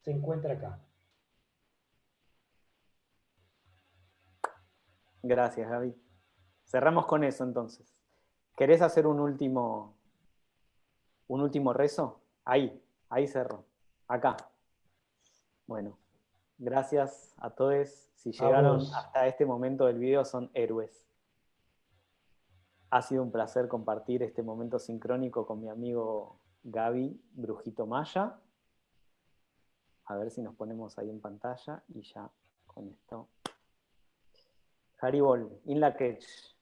se encuentra acá. Gracias, Gaby. Cerramos con eso entonces. ¿Querés hacer un último, un último rezo? Ahí, ahí cerro. Acá. Bueno, gracias a todos. Si llegaron hasta este momento del video son héroes. Ha sido un placer compartir este momento sincrónico con mi amigo Gaby Brujito Maya. A ver si nos ponemos ahí en pantalla y ya con esto. Haribol, in la catch.